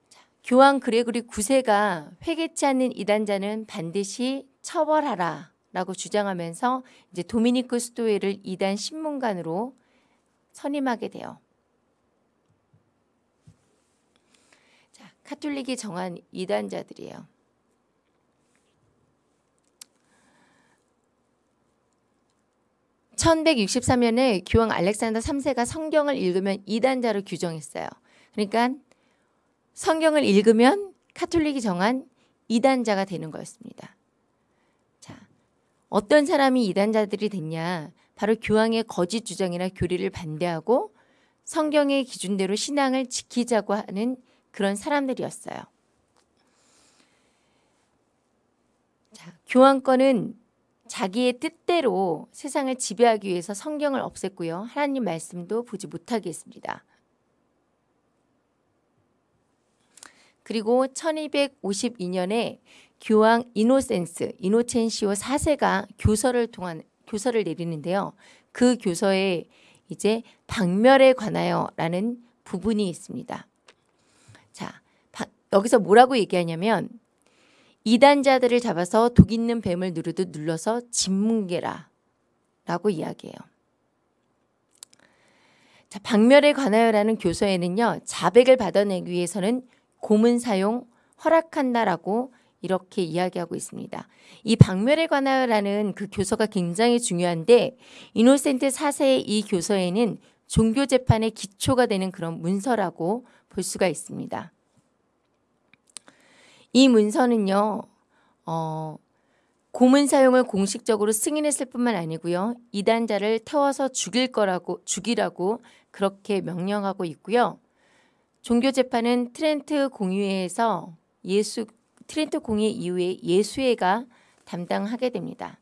자, 교황 그레고리 9세가 회개치 않는 이단자는 반드시 처벌하라 라고 주장하면서 이제 도미니크 수도회를 이단 신문관으로 선임하게 돼요. 자, 카톨릭이 정한 이단자들이에요. (1163년에) 교황 알렉산더 3세가 성경을 읽으면 이단자로 규정했어요. 그러니까 성경을 읽으면 카톨릭이 정한 이단자가 되는 거였습니다. 자, 어떤 사람이 이단자들이 됐냐? 바로 교황의 거짓 주장이나 교리를 반대하고 성경의 기준대로 신앙을 지키자고 하는 그런 사람들이었어요. 자, 교황권은 자기의 뜻대로 세상을 지배하기 위해서 성경을 없앴고요. 하나님 말씀도 보지 못하게 했습니다. 그리고 1252년에 교황 이노센스, 이노첸시오 4세가 교서를 통한 교서를 내리는데요. 그 교서에 이제 박멸에 관하여라는 부분이 있습니다. 자, 여기서 뭐라고 얘기하냐면 이단자들을 잡아서 독 있는 뱀을 누르듯 눌러서 짓뭉개라 라고 이야기해요. 자, 박멸에 관하여라는 교서에는요. 자백을 받아내기 위해서는 고문 사용 허락한다라고 이렇게 이야기하고 있습니다. 이 박멸에 관하여라는 그 교서가 굉장히 중요한데 이노센트 4세의 이 교서에는 종교 재판의 기초가 되는 그런 문서라고 볼 수가 있습니다. 이 문서는요. 어, 고문 사용을 공식적으로 승인했을 뿐만 아니고요. 이단자를 태워서 죽일 거라고 죽이라고 그렇게 명령하고 있고요. 종교 재판은 트렌트 공유회에서 예수 트렌토 공회 이후에 예수회가 담당하게 됩니다.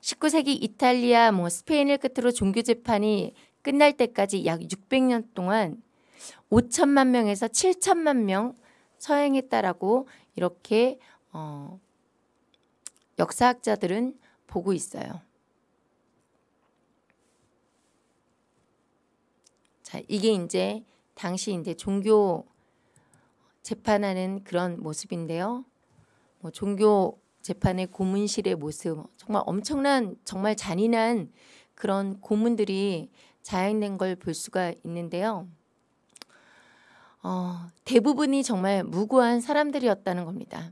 19세기 이탈리아 뭐 스페인을 끝으로 종교 재판이 끝날 때까지 약 600년 동안 5천만 명에서 7천만 명 서행했다라고 이렇게 어, 역사학자들은 보고 있어요. 자, 이게 이제 당시 이제 종교 재판하는 그런 모습인데요. 뭐 종교 재판의 고문실의 모습, 정말 엄청난 정말 잔인한 그런 고문들이 자행된 걸 볼 수가 있는데요. 어, 대부분이 정말 무고한 사람들이었다는 겁니다.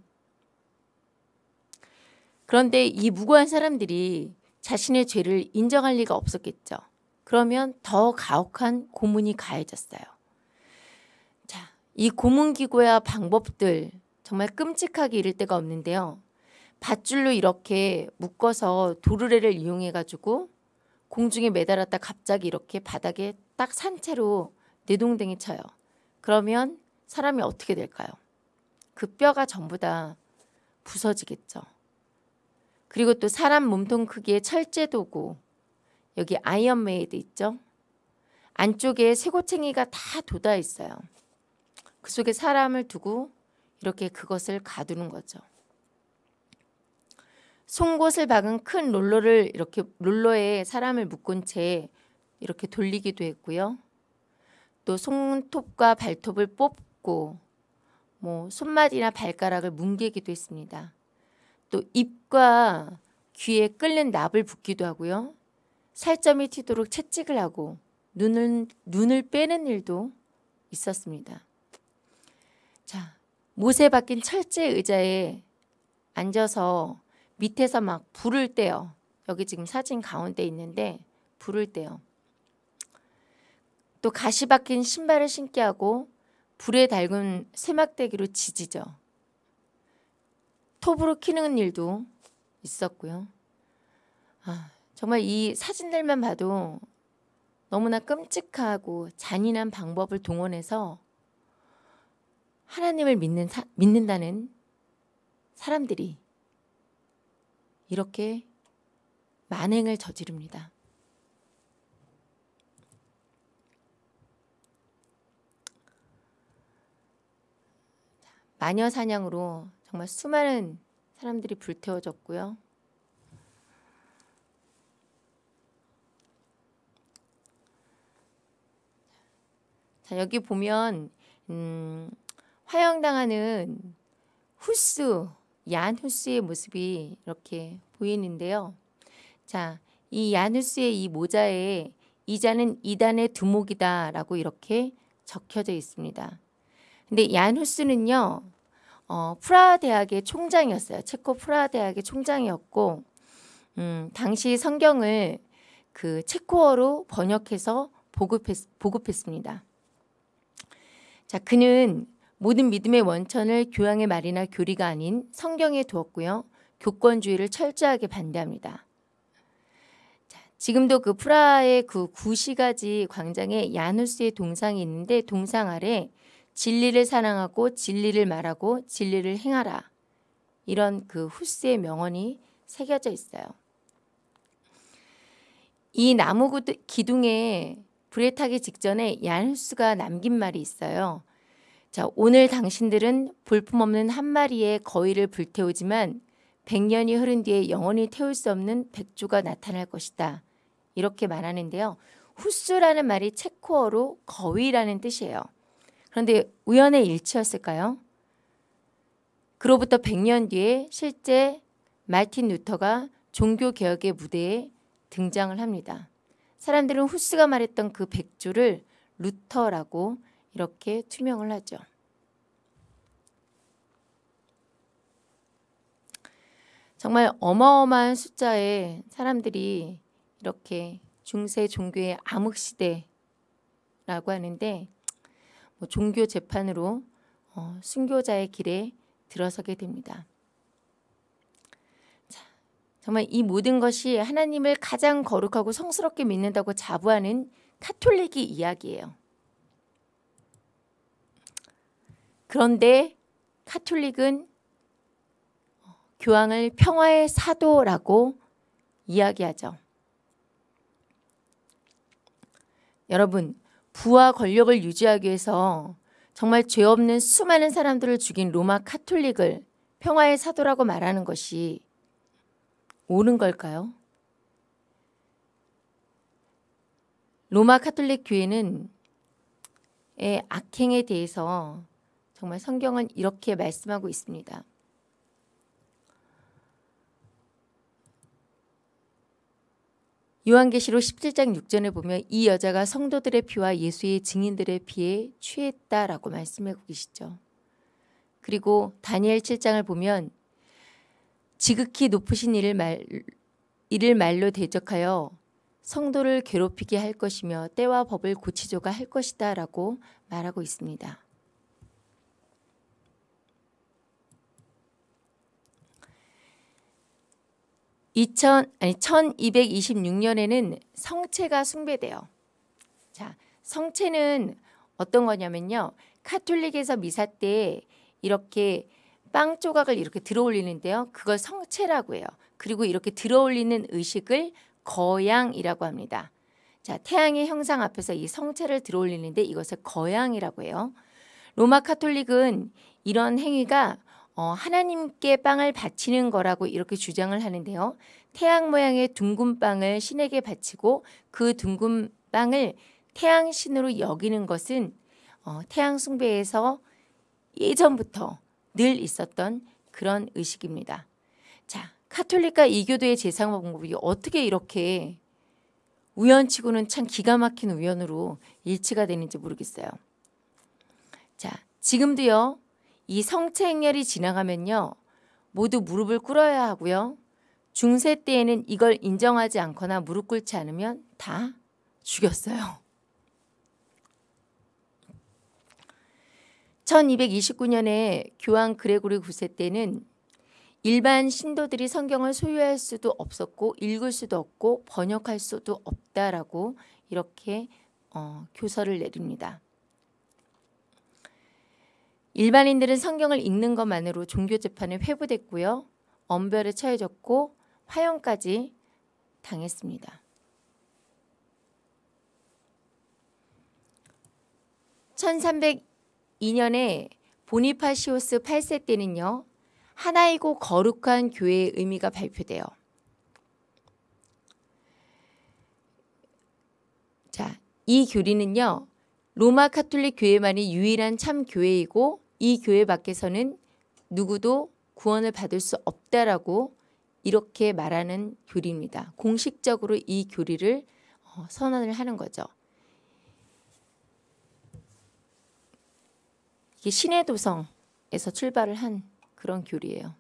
그런데 이 무고한 사람들이 자신의 죄를 인정할 리가 없었겠죠. 그러면 더 가혹한 고문이 가해졌어요. 자, 이 고문기구와 방법들 정말 끔찍하게 이를 데가 없는데요. 밧줄로 이렇게 묶어서 도르래를 이용해 가지고 공중에 매달았다 갑자기 이렇게 바닥에 딱 산 채로 내동댕이 쳐요. 그러면 사람이 어떻게 될까요? 그 뼈가 전부 다 부서지겠죠. 그리고 또 사람 몸통 크기의 철제 도구 여기 iron maiden 있죠? 안쪽에 쇠꼬챙이가 다 돋아 있어요. 그 속에 사람을 두고 이렇게 그것을 가두는 거죠. 송곳을 박은 큰 롤러를 이렇게 롤러에 사람을 묶은 채 이렇게 돌리기도 했고요. 또 손톱과 발톱을 뽑고 뭐 손맛이나 발가락을 뭉개기도 했습니다. 또 입과 귀에 끓는 납을 붓기도 하고요. 살점이 튀도록 채찍을 하고 눈을 눈을 빼는 일도 있었습니다. 자, 못에 박힌 철제 의자에 앉아서 밑에서 막 불을 떼요. 여기 지금 사진 가운데 있는데 불을 떼요. 또 가시 박힌 신발을 신게 하고 불에 달군 세막대기로 지지죠. 톱으로 키는 일도 있었고요. 아, 정말 이 사진들만 봐도 너무나 끔찍하고 잔인한 방법을 동원해서 하나님을 믿는 사, 믿는다는 사람들이 이렇게 만행을 저지릅니다. 마녀 사냥으로 정말 수많은 사람들이 불태워졌고요. 자, 여기 보면 음, 화형당하는 후스, 얀 후스의 모습이 이렇게 보이는데요. 자, 이 얀 후스의 이 모자에 이자는 이단의 두목이다라고 이렇게 적혀져 있습니다. 근데 얀후스는요, 어, 프라하 대학의 총장이었어요. 체코 프라하 대학의 총장이었고, 음, 당시 성경을 그 체코어로 번역해서 보급했, 보급했습니다. 자, 그는 모든 믿음의 원천을 교양의 말이나 교리가 아닌 성경에 두었고요. 교권주의를 철저하게 반대합니다. 자, 지금도 그 프라하의 그 구시가지 광장에 야누스의 동상이 있는데 동상 아래 진리를 사랑하고 진리를 말하고 진리를 행하라. 이런 그 후스의 명언이 새겨져 있어요. 이 나무 기둥에 불에 타기 직전에 얀후스가 남긴 말이 있어요. 자, 오늘 당신들은 볼품없는 한 마리의 거위를 불태우지만 100년이 흐른 뒤에 영원히 태울 수 없는 백조가 나타날 것이다. 이렇게 말하는데요. 후스라는 말이 체코어로 거위라는 뜻이에요. 그런데 우연의 일치였을까요? 그로부터 100년 뒤에 실제 마르틴 루터가 종교개혁의 무대에 등장을 합니다. 사람들은 후스가 말했던 그 백조를 루터라고 이렇게 투영을 하죠. 정말 어마어마한 숫자의 사람들이 이렇게 중세 종교의 암흑시대라고 하는데 뭐 종교 재판으로 어, 순교자의 길에 들어서게 됩니다. 정말 이 모든 것이 하나님을 가장 거룩하고 성스럽게 믿는다고 자부하는 카톨릭의 이야기예요. 그런데 카톨릭은 교황을 평화의 사도라고 이야기하죠. 여러분, 부와 권력을 유지하기 위해서 정말 죄 없는 수많은 사람들을 죽인 로마 카톨릭을 평화의 사도라고 말하는 것이 옳은 걸까요? 로마 카톨릭 교회는 의 악행에 대해서 정말 성경은 이렇게 말씀하고 있습니다. 요한계시록 17장 6절에 보면 이 여자가 성도들의 피와 예수의 증인들의 피에 취했다라고 말씀하고 계시죠. 그리고 다니엘 7장을 보면 지극히 높으신 이를 말 이를 말로 대적하여 성도를 괴롭히게 할 것이며 때와 법을 고치조가 할 것이다 라고 말하고 있습니다. 2000 아니 1226년에는 성체가 숭배돼요. 자, 성체는 어떤 거냐면요. 카톨릭에서 미사 때 이렇게 빵 조각을 이렇게 들어올리는데요. 그걸 성체라고 해요. 그리고 이렇게 들어올리는 의식을 거양이라고 합니다. 자, 태양의 형상 앞에서 이 성체를 들어올리는데 이것을 거양이라고 해요. 로마 카톨릭은 이런 행위가 어, 하나님께 빵을 바치는 거라고 이렇게 주장을 하는데요. 태양 모양의 둥근 빵을 신에게 바치고 그 둥근 빵을 태양 신으로 여기는 것은 어, 태양 숭배에서 예전부터 늘 있었던 그런 의식입니다. 자, 카톨릭과 이교도의 제상 방법이 어떻게 이렇게 우연치고는 참 기가 막힌 우연으로 일치가 되는지 모르겠어요. 자, 지금도요. 이 성체 행렬이 지나가면요. 모두 무릎을 꿇어야 하고요. 중세 때에는 이걸 인정하지 않거나 무릎 꿇지 않으면 다 죽였어요. 1229년에 교황 그레고리 9세 때는 일반 신도들이 성경을 소유할 수도 없었고 읽을 수도 없고 번역할 수도 없다라고 이렇게 어, 교서를 내립니다. 일반인들은 성경을 읽는 것만으로 종교 재판에 회부됐고요. 엄별에 처해졌고 화형까지 당했습니다. 1302년에 보니파시오스 8세 때는요. 하나이고 거룩한 교회의 의미가 발표돼요. 자, 이 교리는요. 로마 카톨릭 교회만이 유일한 참 교회이고 이 교회 밖에서는 누구도 구원을 받을 수 없다라고 이렇게 말하는 교리입니다. 공식적으로 이 교리를 어, 선언을 하는 거죠. 이게 신의 도성에서 출발을 한 그런 교리예요.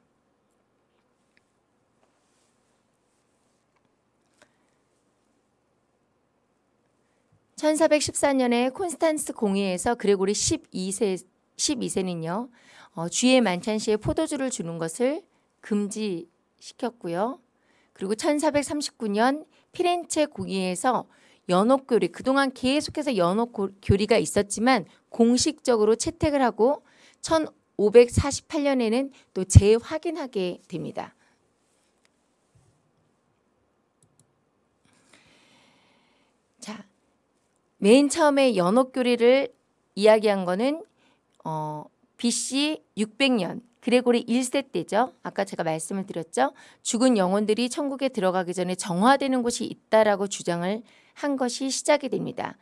(1414년에) 콘스탄스 공회에서 그레고리 (12세) 12세는요. 어, 주의 만찬 시에 포도주를 주는 것을 금지시켰고요. 그리고 1439년 피렌체 공의에서 연옥교리 그동안 계속해서 연옥교리가 있었지만 공식적으로 채택을 하고 1548년에는 또 재확인하게 됩니다. 자, 맨 처음에 연옥교리를 이야기한 거는 어, BC 600년 그레고리 1세 때죠. 아까 제가 말씀을 드렸죠. 죽은 영혼들이 천국에 들어가기 전에 정화되는 곳이 있다라고 주장을 한 것이 시작이 됩니다.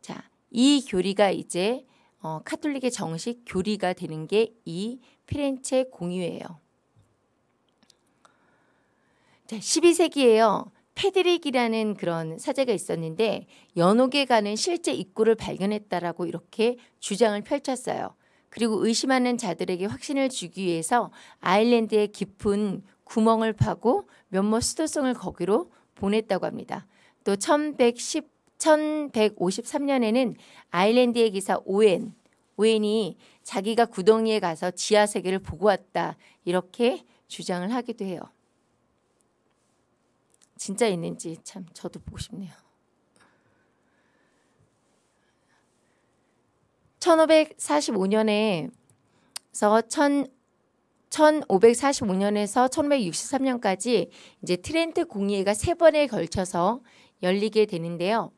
자, 이 교리가 이제 어, 카톨릭의 정식 교리가 되는 게 이 피렌체 공의회예요. 자, 12세기에요. 페드릭이라는 그런 사제가 있었는데 연옥에 가는 실제 입구를 발견했다라고 이렇게 주장을 펼쳤어요. 그리고 의심하는 자들에게 확신을 주기 위해서 아일랜드의 깊은 구멍을 파고 면모 수도성을 거기로 보냈다고 합니다. 또 1110, 1153년에는 아일랜드의 기사 오웬, 오웬이 자기가 구덩이에 가서 지하 세계를 보고 왔다 이렇게 주장을 하기도 해요. 진짜 있는지 참 저도 보고 싶네요. 1545년에 천 1545년에서 1563년까지 이제 트렌트 공의회가 세 번에 걸쳐서 열리게 되는데요.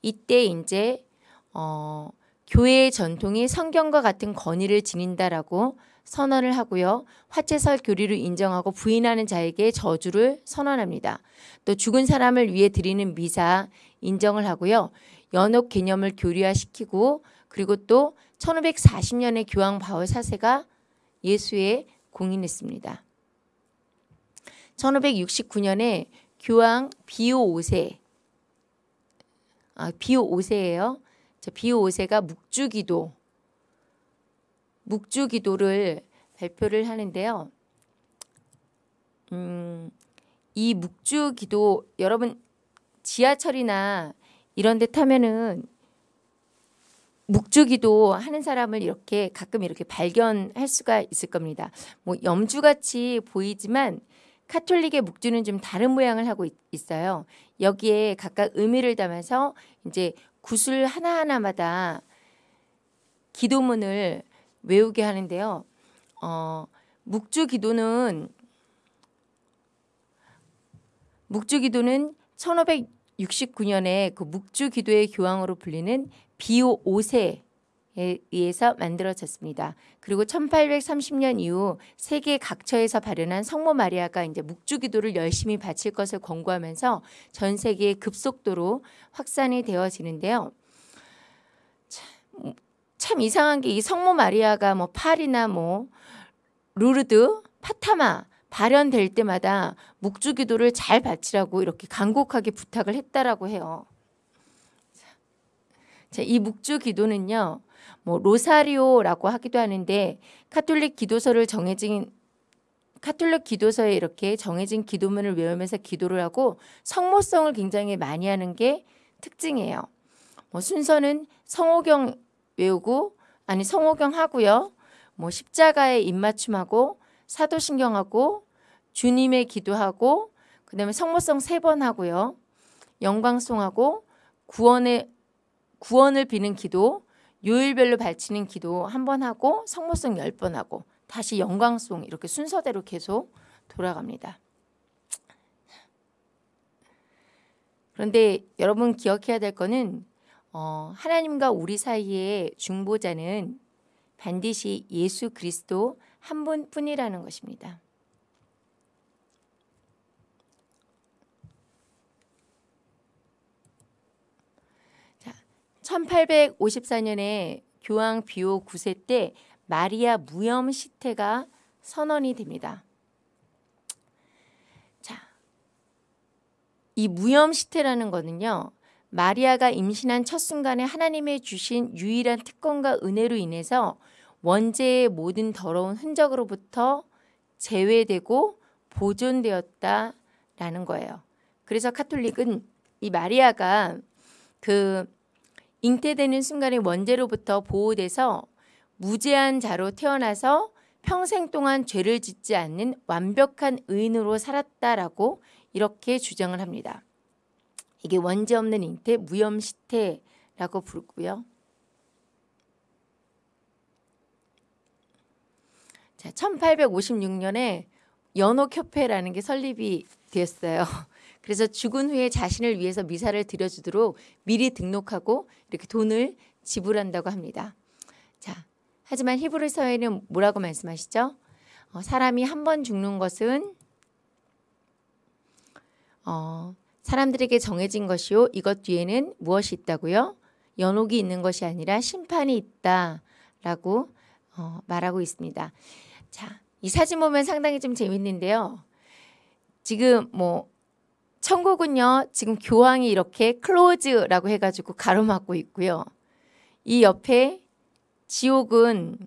이때 이제 어, 교회의 전통이 성경과 같은 권위를 지닌다라고 선언을 하고요. 화채설 교리를 인정하고 부인하는 자에게 저주를 선언합니다. 또 죽은 사람을 위해 드리는 미사 인정을 하고요. 연옥 개념을 교리화시키고 그리고 또 1540년에 교황 바울 사세가 예수에 공인했습니다. 1569년에 교황 비오 5세 아, 비오 5세예요. 비오 5세가 묵주기도 묵주기도를 발표를 하는데요. 음, 이 묵주기도 여러분 지하철이나 이런 데 타면은 묵주기도 하는 사람을 이렇게 가끔 이렇게 발견할 수가 있을 겁니다. 뭐 염주같이 보이지만 카톨릭의 묵주는 좀 다른 모양을 하고 있, 어요 여기에 각각 의미를 담아서 이제 구슬 하나하나마다 기도문을 외우게 하는데요. 어, 묵주 기도는 묵주 기도는 1569년에 그 묵주 기도의 교황으로 불리는 비오 5세에 의해서 만들어졌습니다. 그리고 1830년 이후 세계 각처에서 발현한 성모 마리아가 이제 묵주 기도를 열심히 바칠 것을 권고하면서 전 세계에 급속도로 확산이 되어지는데요. 참, 참 이상한 게 이 성모 마리아가 뭐 파리나 뭐 루르드, 파티마 발현될 때마다 묵주 기도를 잘 바치라고 이렇게 간곡하게 부탁을 했다라고 해요. 자, 이 묵주 기도는요. 뭐 로사리오라고 하기도 하는데 카톨릭 기도서를 정해진 카톨릭 기도서에 이렇게 정해진 기도문을 외우면서 기도를 하고 성모성을 굉장히 많이 하는 게 특징이에요. 뭐 순서는 성호경 외우고 아니 성호경 하고요. 뭐 십자가에 입맞춤하고 사도신경하고 주님의 기도하고 그다음에 성모성 세 번 하고요. 영광송하고 구원의 구원을 비는 기도, 요일별로 바치는 기도 한 번 하고 성모성 열 번 하고 다시 영광송 이렇게 순서대로 계속 돌아갑니다. 그런데 여러분 기억해야 될 거는 어, 하나님과 우리 사이의 중보자는 반드시 예수 그리스도 한 분뿐이라는 것입니다. 1854년에 교황 비오 9세 때 마리아 무염 시태가 선언이 됩니다. 자, 이 무염 시태라는 거는요. 마리아가 임신한 첫 순간에 하나님의 주신 유일한 특권과 은혜로 인해서 원죄의 모든 더러운 흔적으로부터 제외되고 보존되었다라는 거예요. 그래서 카톨릭은 이 마리아가 그 잉태되는 순간에 원죄로부터 보호돼서 무죄한 자로 태어나서 평생 동안 죄를 짓지 않는 완벽한 의인으로 살았다라고 이렇게 주장을 합니다. 이게 원죄 없는 잉태 무염시태라고 부르고요. 자, 1856년에 연옥협회라는 게 설립이 되었어요. 그래서 죽은 후에 자신을 위해서 미사를 드려주도록 미리 등록하고 이렇게 돈을 지불한다고 합니다. 자, 하지만 히브리서에는 뭐라고 말씀하시죠? 어, 사람이 한 번 죽는 것은 어, 사람들에게 정해진 것이요. 이것 뒤에는 무엇이 있다고요? 연옥이 있는 것이 아니라 심판이 있다라고 어, 말하고 있습니다. 자, 이 사진 보면 상당히 좀 재밌는데요. 지금 뭐 천국은요, 지금 교황이 이렇게 클로즈라고 해가지고 가로막고 있고요. 이 옆에 지옥은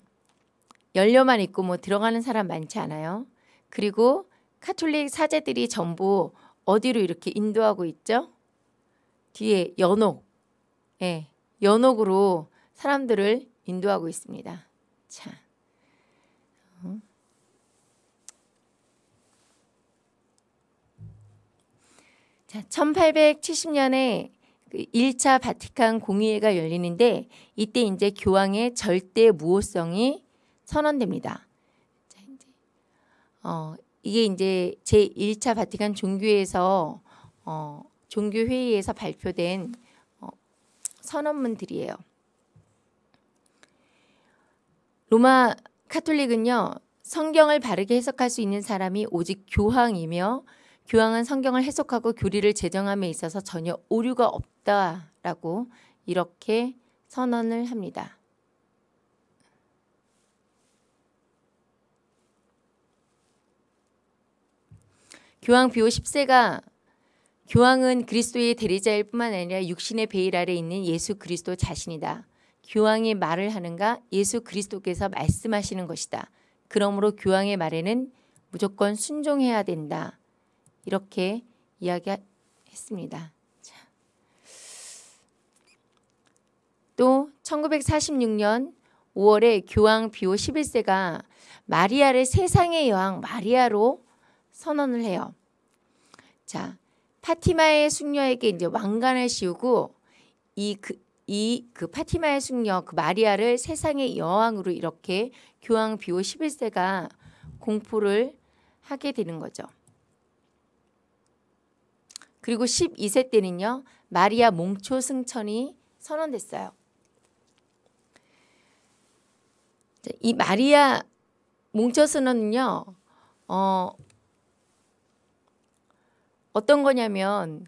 열려만 있고 뭐 들어가는 사람 많지 않아요. 그리고 카톨릭 사제들이 전부 어디로 이렇게 인도하고 있죠? 뒤에 연옥, 예, 연옥으로 사람들을 인도하고 있습니다. 자. 자, 1870년에 1차 그 바티칸 공의회가 열리는데 이때 이제 교황의 절대 무호성이 선언됩니다. 자, 이제 어, 이게 이제 제 1차 바티칸 종교에서 어, 종교 회의에서 발표된 어, 선언문들이에요. 로마 카톨릭은요. 성경을 바르게 해석할 수 있는 사람이 오직 교황이며 교황은 성경을 해석하고 교리를 제정함에 있어서 전혀 오류가 없다라고 이렇게 선언을 합니다. 교황 비오 10세가 교황은 그리스도의 대리자일 뿐만 아니라 육신의 베일 아래 있는 예수 그리스도 자신이다. 교황이 말을 하는가 예수 그리스도께서 말씀하시는 것이다. 그러므로 교황의 말에는 무조건 순종해야 된다. 이렇게 이야기했습니다. 또 1946년 5월에 교황 비오 11세가 마리아를 세상의 여왕 마리아로 선언을 해요. 자, 파티마의 숙녀에게 이제 왕관을 씌우고 이 그 이 그 파티마의 숙녀 그 마리아를 세상의 여왕으로 이렇게 교황 비오 11세가 공포를 하게 되는 거죠. 그리고 12세 때는요. 마리아 몽초 승천이 선언됐어요. 이 마리아 몽초 선언은요. 어, 어떤 거냐면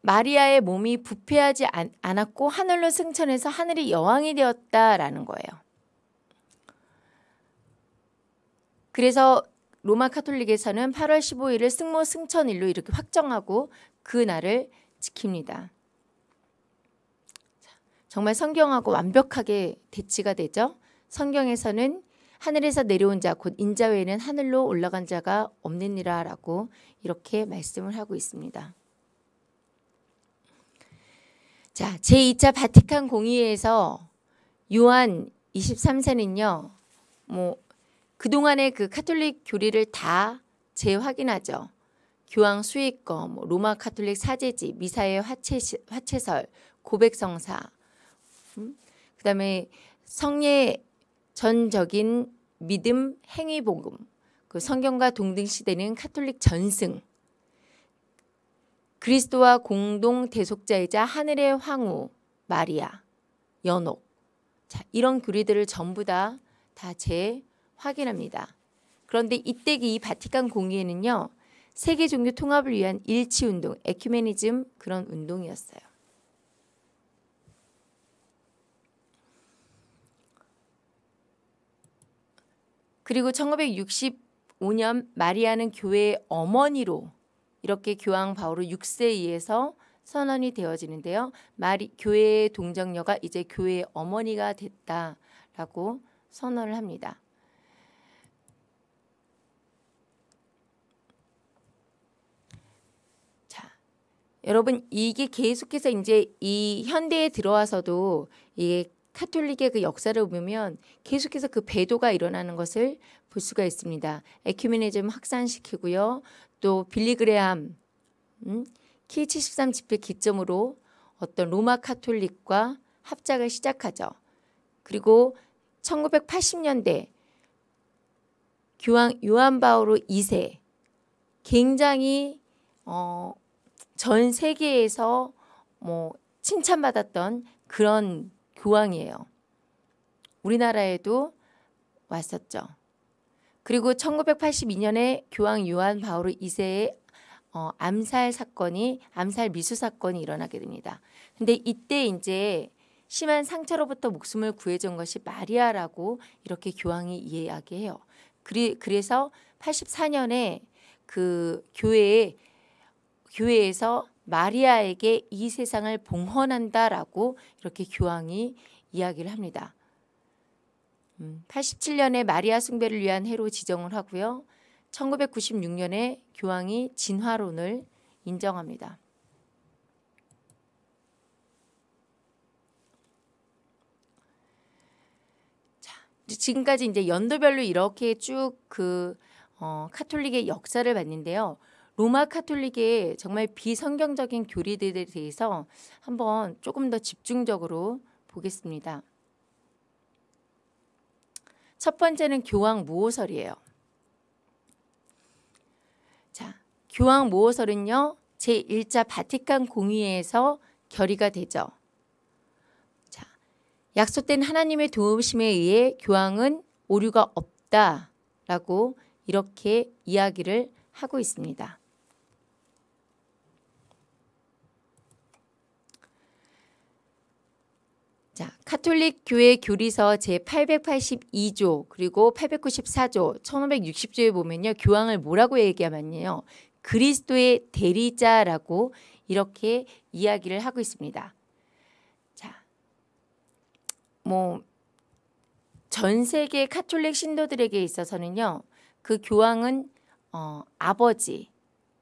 마리아의 몸이 부패하지 않, 않았고 하늘로 승천해서 하늘의 여왕이 되었다라는 거예요. 그래서 로마 카톨릭에서는 8월 15일을 승모 승천일로 이렇게 확정하고 그 날을 지킵니다. 정말 성경하고 완벽하게 대치가 되죠. 성경에서는 하늘에서 내려온 자 곧 인자 외에는 하늘로 올라간 자가 없느니라 라고 이렇게 말씀을 하고 있습니다. 자, 제2차 바티칸 공의회에서 요한 23세는요. 뭐 그동안의 그 카톨릭 교리를 다 재확인하죠. 교황 수익거, 뭐 로마 카톨릭 사제지, 미사의 화체, 화체설, 고백성사, 음? 그 다음에 성례 전적인 믿음 행위복음, 그 성경과 동등시되는 카톨릭 전승, 그리스도와 공동 대속자이자 하늘의 황후 마리아, 연옥, 자 이런 교리들을 전부 다 다 재 확인합니다. 그런데 이때 이 바티칸 공의회는요 세계 종교 통합을 위한 일치 운동, 에큐메니즘 그런 운동이었어요. 그리고 1965년 마리아는 교회의 어머니로 이렇게 교황 바오로 6세에 의해서 선언이 되어지는데요. 마리, 교회의 동정녀가 이제 교회의 어머니가 됐다라고 선언을 합니다. 자, 여러분 이게 계속해서 이제 이 현대에 들어와서도 이게 카톨릭의 그 역사를 보면 계속해서 그 배도가 일어나는 것을 볼 수가 있습니다. 에큐메니즘 확산시키고요. 또 빌리 그레함 음, 키73 집회 기점으로 어떤 로마 카톨릭과 합작을 시작하죠. 그리고 1980년대 교황 요한 바오로 2세 굉장히 어, 전 세계에서 뭐 칭찬받았던 그런 교황이에요. 우리나라에도 왔었죠. 그리고 1982년에 교황 요한 바오로 2세의 어, 암살 사건이 암살 미수 사건이 일어나게 됩니다. 근데 이때 이제 심한 상처로부터 목숨을 구해준 것이 마리아라고 이렇게 교황이 이야기해요. 그리, 그래서 84년에 그 교회에 교회에서 마리아에게 이 세상을 봉헌한다라고 이렇게 교황이 이야기를 합니다. 87년에 음, 마리아 숭배를 위한 해로 지정을 하고요. 1996년에 교황이 진화론을 인정합니다. 자, 지금까지 이제 연도별로 이렇게 쭉그 어, 카톨릭의 역사를 봤는데요. 로마 카톨릭의 정말 비성경적인 교리들에 대해서 한번 조금 더 집중적으로 보겠습니다. 첫 번째는 교황 모호설이에요. 자, 교황 모호설은요. 제1차 바티칸 공의회에서 결의가 되죠. 자, 약속된 하나님의 도우심에 의해 교황은 오류가 없다라고 이렇게 이야기를 하고 있습니다. 자, 카톨릭 교회 교리서 제882조 그리고 894조 1560조에 보면요. 교황을 뭐라고 얘기하면요. 그리스도의 대리자라고 이렇게 이야기를 하고 있습니다. 자, 뭐 전 세계 카톨릭 신도들에게 있어서는요. 그 교황은 어, 아버지,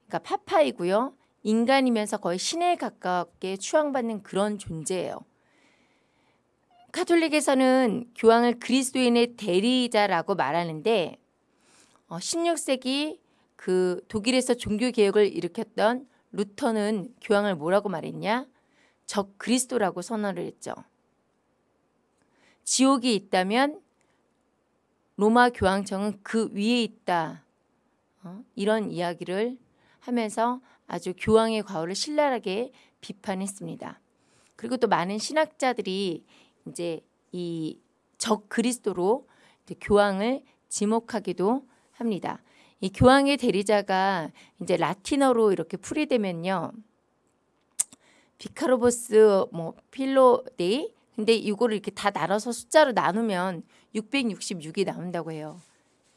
그러니까 파파이고요. 인간이면서 거의 신에 가깝게 추앙받는 그런 존재예요. 카톨릭에서는 교황을 그리스도인의 대리자라고 말하는데 어, 16세기 그 독일에서 종교 개혁을 일으켰던 루터는 교황을 뭐라고 말했냐? 적 그리스도라고 선언을 했죠. 지옥이 있다면 로마 교황청은 그 위에 있다. 어? 이런 이야기를 하면서 아주 교황의 과오를 신랄하게 비판했습니다. 그리고 또 많은 신학자들이 이제 이 적 그리스도로 교황을 지목하기도 합니다. 이 교황의 대리자가 이제 라틴어로 이렇게 풀이되면요. 비카로보스 뭐 필로데이 근데 이거를 이렇게 다 나눠서 숫자로 나누면 666이 나온다고 해요.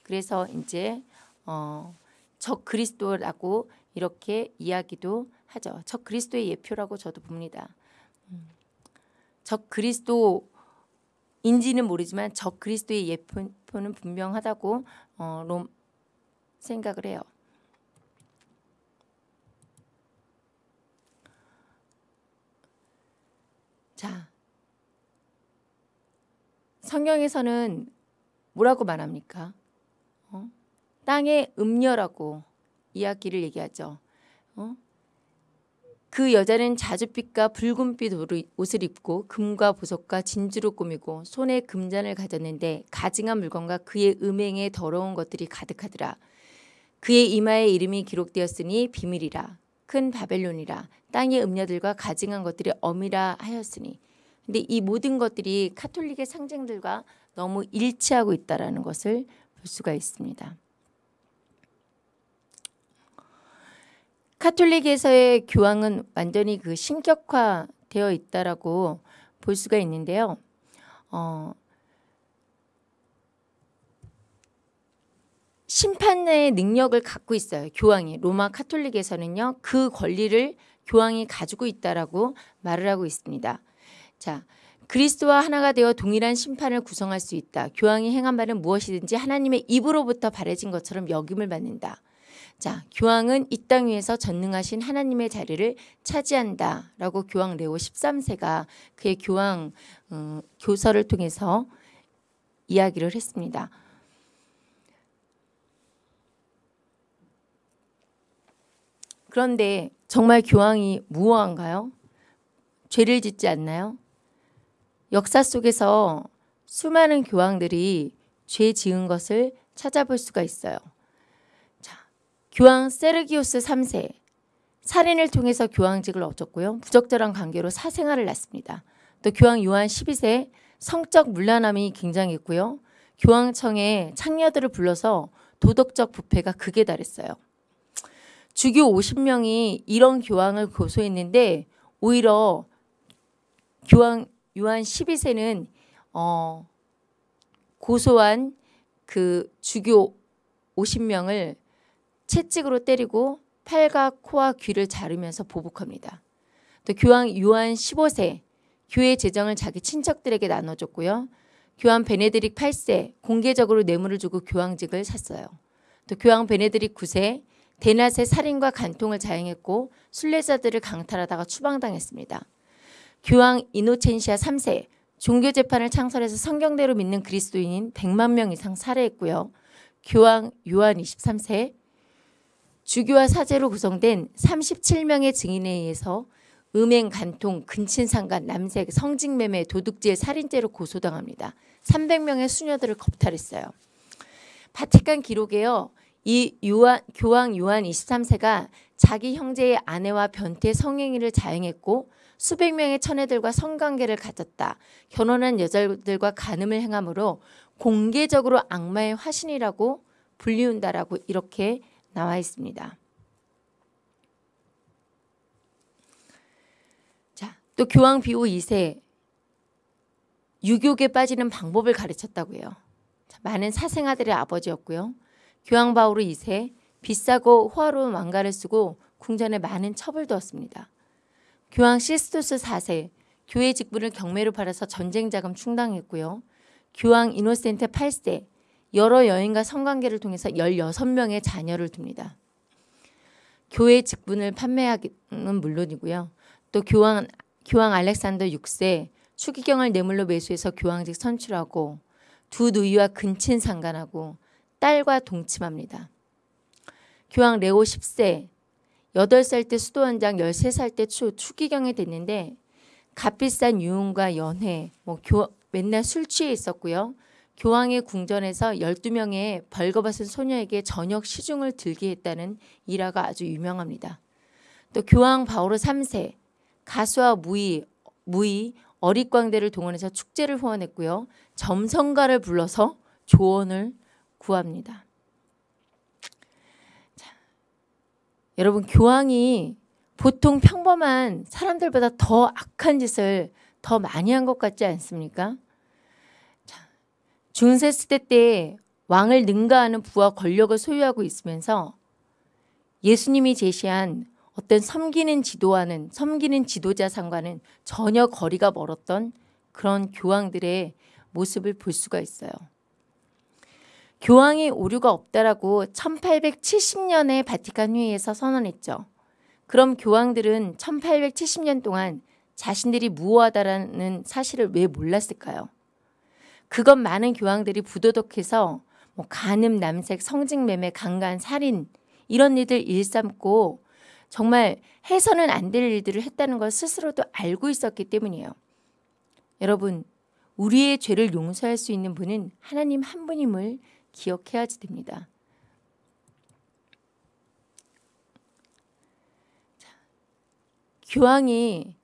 그래서 이제 어, 적 그리스도라고 이렇게 이야기도 하죠. 적 그리스도의 예표라고 저도 봅니다. 음. 적 그리스도인지는 모르지만 적 그리스도의 예표는 분명하다고 어, 롬 생각을 해요. 자, 성경에서는 뭐라고 말합니까? 어? 땅의 음녀라고 이야기를 얘기하죠. 어? 그 여자는 자줏빛과 붉은빛 옷을 입고 금과 보석과 진주로 꾸미고 손에 금잔을 가졌는데 가증한 물건과 그의 음행에 더러운 것들이 가득하더라. 그의 이마에 이름이 기록되었으니 비밀이라 큰 바벨론이라 땅의 음녀들과 가증한 것들이 엄이라 하였으니 근데 이 모든 것들이 카톨릭의 상징들과 너무 일치하고 있다라는 것을 볼 수가 있습니다. 카톨릭에서의 교황은 완전히 그 신격화되어 있다라고 볼 수가 있는데요. 어, 심판의 능력을 갖고 있어요. 교황이 로마 카톨릭에서는요. 그 권리를 교황이 가지고 있다라고 말을 하고 있습니다. 자, 그리스도와 하나가 되어 동일한 심판을 구성할 수 있다. 교황이 행한 바는 무엇이든지 하나님의 입으로부터 바래진 것처럼 여김을 받는다. 자, 교황은 이 땅 위에서 전능하신 하나님의 자리를 차지한다 라고 교황 레오 13세가 그의 교황 어, 교서를 통해서 이야기를 했습니다. 그런데 정말 교황이 무어한가요? 죄를 짓지 않나요? 역사 속에서 수많은 교황들이 죄 지은 것을 찾아볼 수가 있어요. 자, 교황 세르기우스 3세 살인을 통해서 교황직을 얻었고요. 부적절한 관계로 사생활을 낳습니다. 또 교황 요한 12세 성적 물란함이 굉장했고요. 교황청에 창녀들을 불러서 도덕적 부패가 극에 달했어요. 주교 50명이 이런 교황을 고소했는데 오히려 교황 요한 12세는 어, 고소한 그 주교 50명을 채찍으로 때리고 팔과 코와 귀를 자르면서 보복합니다. 또 교황 요한 15세 교회 재정을 자기 친척들에게 나눠줬고요. 교황 베네딕 8세 공개적으로 뇌물을 주고 교황직을 샀어요. 또 교황 베네딕 9세 대낮에 살인과 간통을 자행했고 순례자들을 강탈하다가 추방당했습니다. 교황 이노첸시아 3세 종교 재판을 창설해서 성경대로 믿는 그리스도인인 100만 명 이상 살해했고요. 교황 요한 23세 주교와 사제로 구성된 37명의 증인에 의해서 음행, 간통, 근친상간, 남색, 성직매매, 도둑질, 살인죄로 고소당합니다. 300명의 수녀들을 겁탈했어요. 바티칸 기록에요. 이 요한, 교황 요한 23세가 자기 형제의 아내와 변태 성행위를 자행했고 수백 명의 처녀들과 성관계를 가졌다. 결혼한 여자들과 간음을 행함으로 공개적으로 악마의 화신이라고 불리운다라고 이렇게 나와 있습니다. 자, 또 교황 비오 2세 유교에 빠지는 방법을 가르쳤다고 해요. 자, 많은 사생아들의 아버지였고요. 교황 바오르 2세 비싸고 호화로운 왕가를 쓰고 궁전에 많은 첩을 두었습니다. 교황 시스토스 4세 교회 직분을 경매로 팔아서 전쟁 자금 충당했고요. 교황 이노센트 8세 여러 여인과 성관계를 통해서 16명의 자녀를 둡니다. 교회 직분을 판매하기는 물론이고요. 또 교황 교황 알렉산더 6세 추기경을 뇌물로 매수해서 교황직 선출하고 두 누이와 근친 상간하고 딸과 동침합니다. 교황 레오 10세 8살 때 수도원장 13살 때 추, 추기경이 됐는데 값비싼 유흥과 연회 뭐 교, 맨날 술 취해 있었고요. 교황의 궁전에서 12명의 벌거벗은 소녀에게 저녁 시중을 들게 했다는 일화가 아주 유명합니다. 또 교황 바오로 3세 가수와 무의, 무의 어릿광대를 동원해서 축제를 후원했고요. 점성가를 불러서 조언을 구합니다. 자, 여러분 교황이 보통 평범한 사람들보다 더 악한 짓을 더 많이 한 것 같지 않습니까? 자, 중세 시대 때 왕을 능가하는 부와 권력을 소유하고 있으면서 예수님이 제시한 어떤 섬기는 지도와는 섬기는 지도자 상과는 전혀 거리가 멀었던 그런 교황들의 모습을 볼 수가 있어요. 교황의 오류가 없다라고 1870년에 바티칸 회의에서 선언했죠. 그럼 교황들은 1870년 동안 자신들이 무호하다라는 사실을 왜 몰랐을까요? 그것 많은 교황들이 부도덕해서 뭐 간음, 남색, 성직매매, 강간, 살인 이런 일들 일삼고 정말 해서는 안 될 일들을 했다는 걸 스스로도 알고 있었기 때문이에요. 여러분, 우리의 죄를 용서할 수 있는 분은 하나님 한 분임을 기억해야지 됩니다. 교황이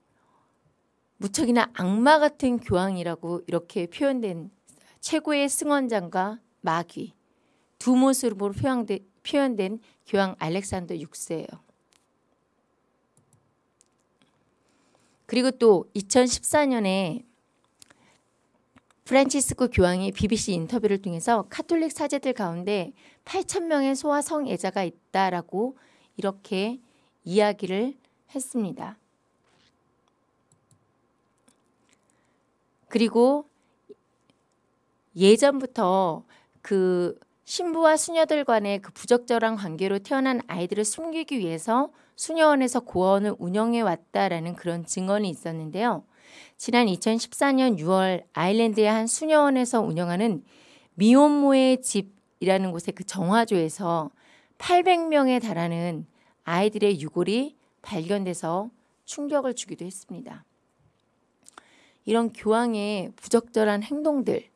무척이나 악마 같은 교황이라고 이렇게 표현된 최고의 승원장과 마귀 두 모습으로 표현된, 표현된 교황 알렉산더 6세예요. 그리고 또 2014년에 프란치스코 교황이 BBC 인터뷰를 통해서 카톨릭 사제들 가운데 8천 명의 소아 성애자가 있다라고 이렇게 이야기를 했습니다. 그리고 예전부터 그 신부와 수녀들 간의 그 부적절한 관계로 태어난 아이들을 숨기기 위해서 수녀원에서 고원을 운영해 왔다라는 그런 증언이 있었는데요. 지난 2014년 6월 아일랜드의 한 수녀원에서 운영하는 미혼모의 집이라는 곳의 그 정화조에서 800명에 달하는 아이들의 유골이 발견돼서 충격을 주기도 했습니다. 이런 교황의 부적절한 행동들, 어?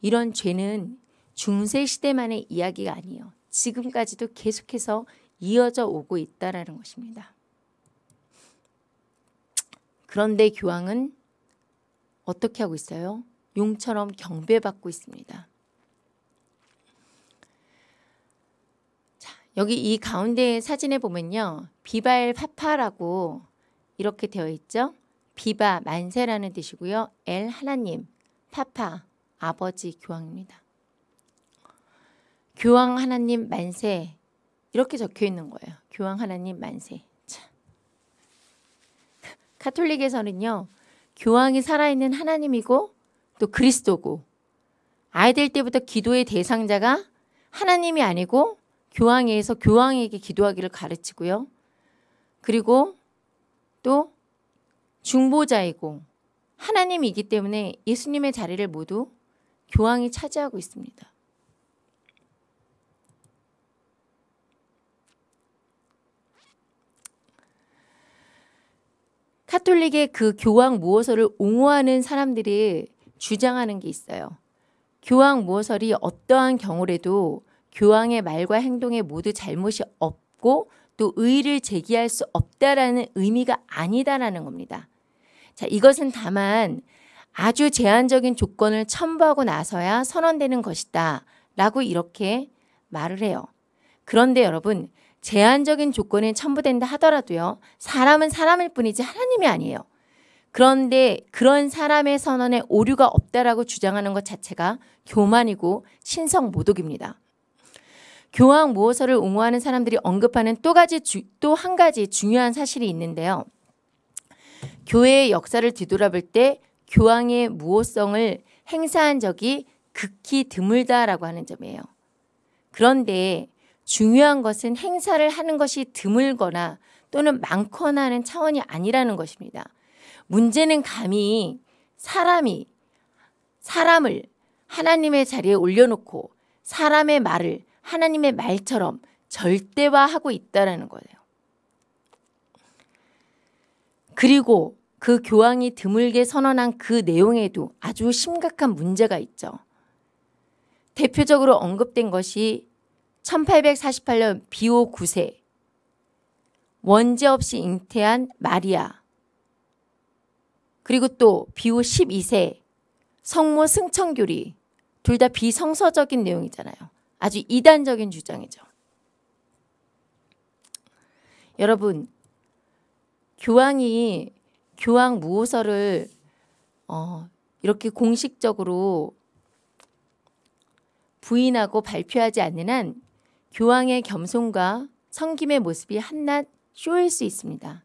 이런 죄는 중세 시대만의 이야기가 아니에요. 지금까지도 계속해서 이어져 오고 있다라는 것입니다. 그런데 교황은 어떻게 하고 있어요? 용처럼 경배받고 있습니다. 자, 여기 이 가운데 사진에 보면요. 비바엘 파파라고 이렇게 되어 있죠. 비바 만세라는 뜻이고요. 엘 하나님, 파파 아버지 교황입니다. 교황 하나님 만세 이렇게 적혀 있는 거예요. 교황 하나님 만세. 카톨릭에서는요. 교황이 살아있는 하나님이고 또 그리스도고 아이들 때부터 기도의 대상자가 하나님이 아니고 교황에 의해서 교황에게 기도하기를 가르치고요. 그리고 또 중보자이고 하나님이기 때문에 예수님의 자리를 모두 교황이 차지하고 있습니다. 카톨릭의 그 교황 무호설을 옹호하는 사람들이 주장하는 게 있어요. 교황 무호설이 어떠한 경우라도 교황의 말과 행동에 모두 잘못이 없고 또 의의를 제기할 수 없다라는 의미가 아니다라는 겁니다. 자, 이것은 다만 아주 제한적인 조건을 첨부하고 나서야 선언되는 것이다 라고 이렇게 말을 해요. 그런데 여러분 제한적인 조건이 첨부된다 하더라도요. 사람은 사람일 뿐이지 하나님이 아니에요. 그런데 그런 사람의 선언에 오류가 없다라고 주장하는 것 자체가 교만이고 신성 모독입니다. 교황 모호서를 옹호하는 사람들이 언급하는 또 가지 또 한 가지 중요한 사실이 있는데요. 교회의 역사를 뒤돌아볼 때 교황의 무호성을 행사한 적이 극히 드물다라고 하는 점이에요. 그런데 중요한 것은 행사를 하는 것이 드물거나 또는 많거나 하는 차원이 아니라는 것입니다. 문제는 감히 사람이 사람을 하나님의 자리에 올려놓고 사람의 말을 하나님의 말처럼 절대화하고 있다는 거예요. 그리고 그 교황이 드물게 선언한 그 내용에도 아주 심각한 문제가 있죠. 대표적으로 언급된 것이 1848년 비오 9세 원죄 없이 잉태한 마리아 그리고 또 비오 12세 성모 승천교리 둘 다 비성서적인 내용이잖아요. 아주 이단적인 주장이죠. 여러분 교황이 교황 무호서를 어, 이렇게 공식적으로 부인하고 발표하지 않는 한 교황의 겸손과 성김의 모습이 한낱 쇼일 수 있습니다.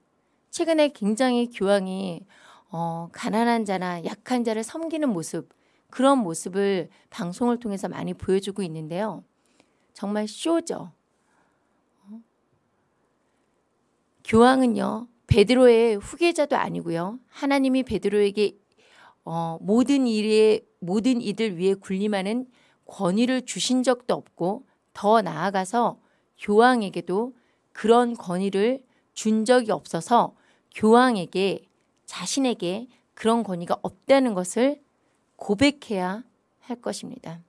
최근에 굉장히 교황이 어, 가난한 자나 약한 자를 섬기는 모습 그런 모습을 방송을 통해서 많이 보여주고 있는데요. 정말 쇼죠. 어? 교황은요. 베드로의 후계자도 아니고요. 하나님이 베드로에게 어, 모든 일에 모든 이들 위에 군림하는 권위를 주신 적도 없고 더 나아가서 교황에게도 그런 권위를 준 적이 없어서 교황에게 자신에게 그런 권위가 없다는 것을 고백해야 할 것입니다.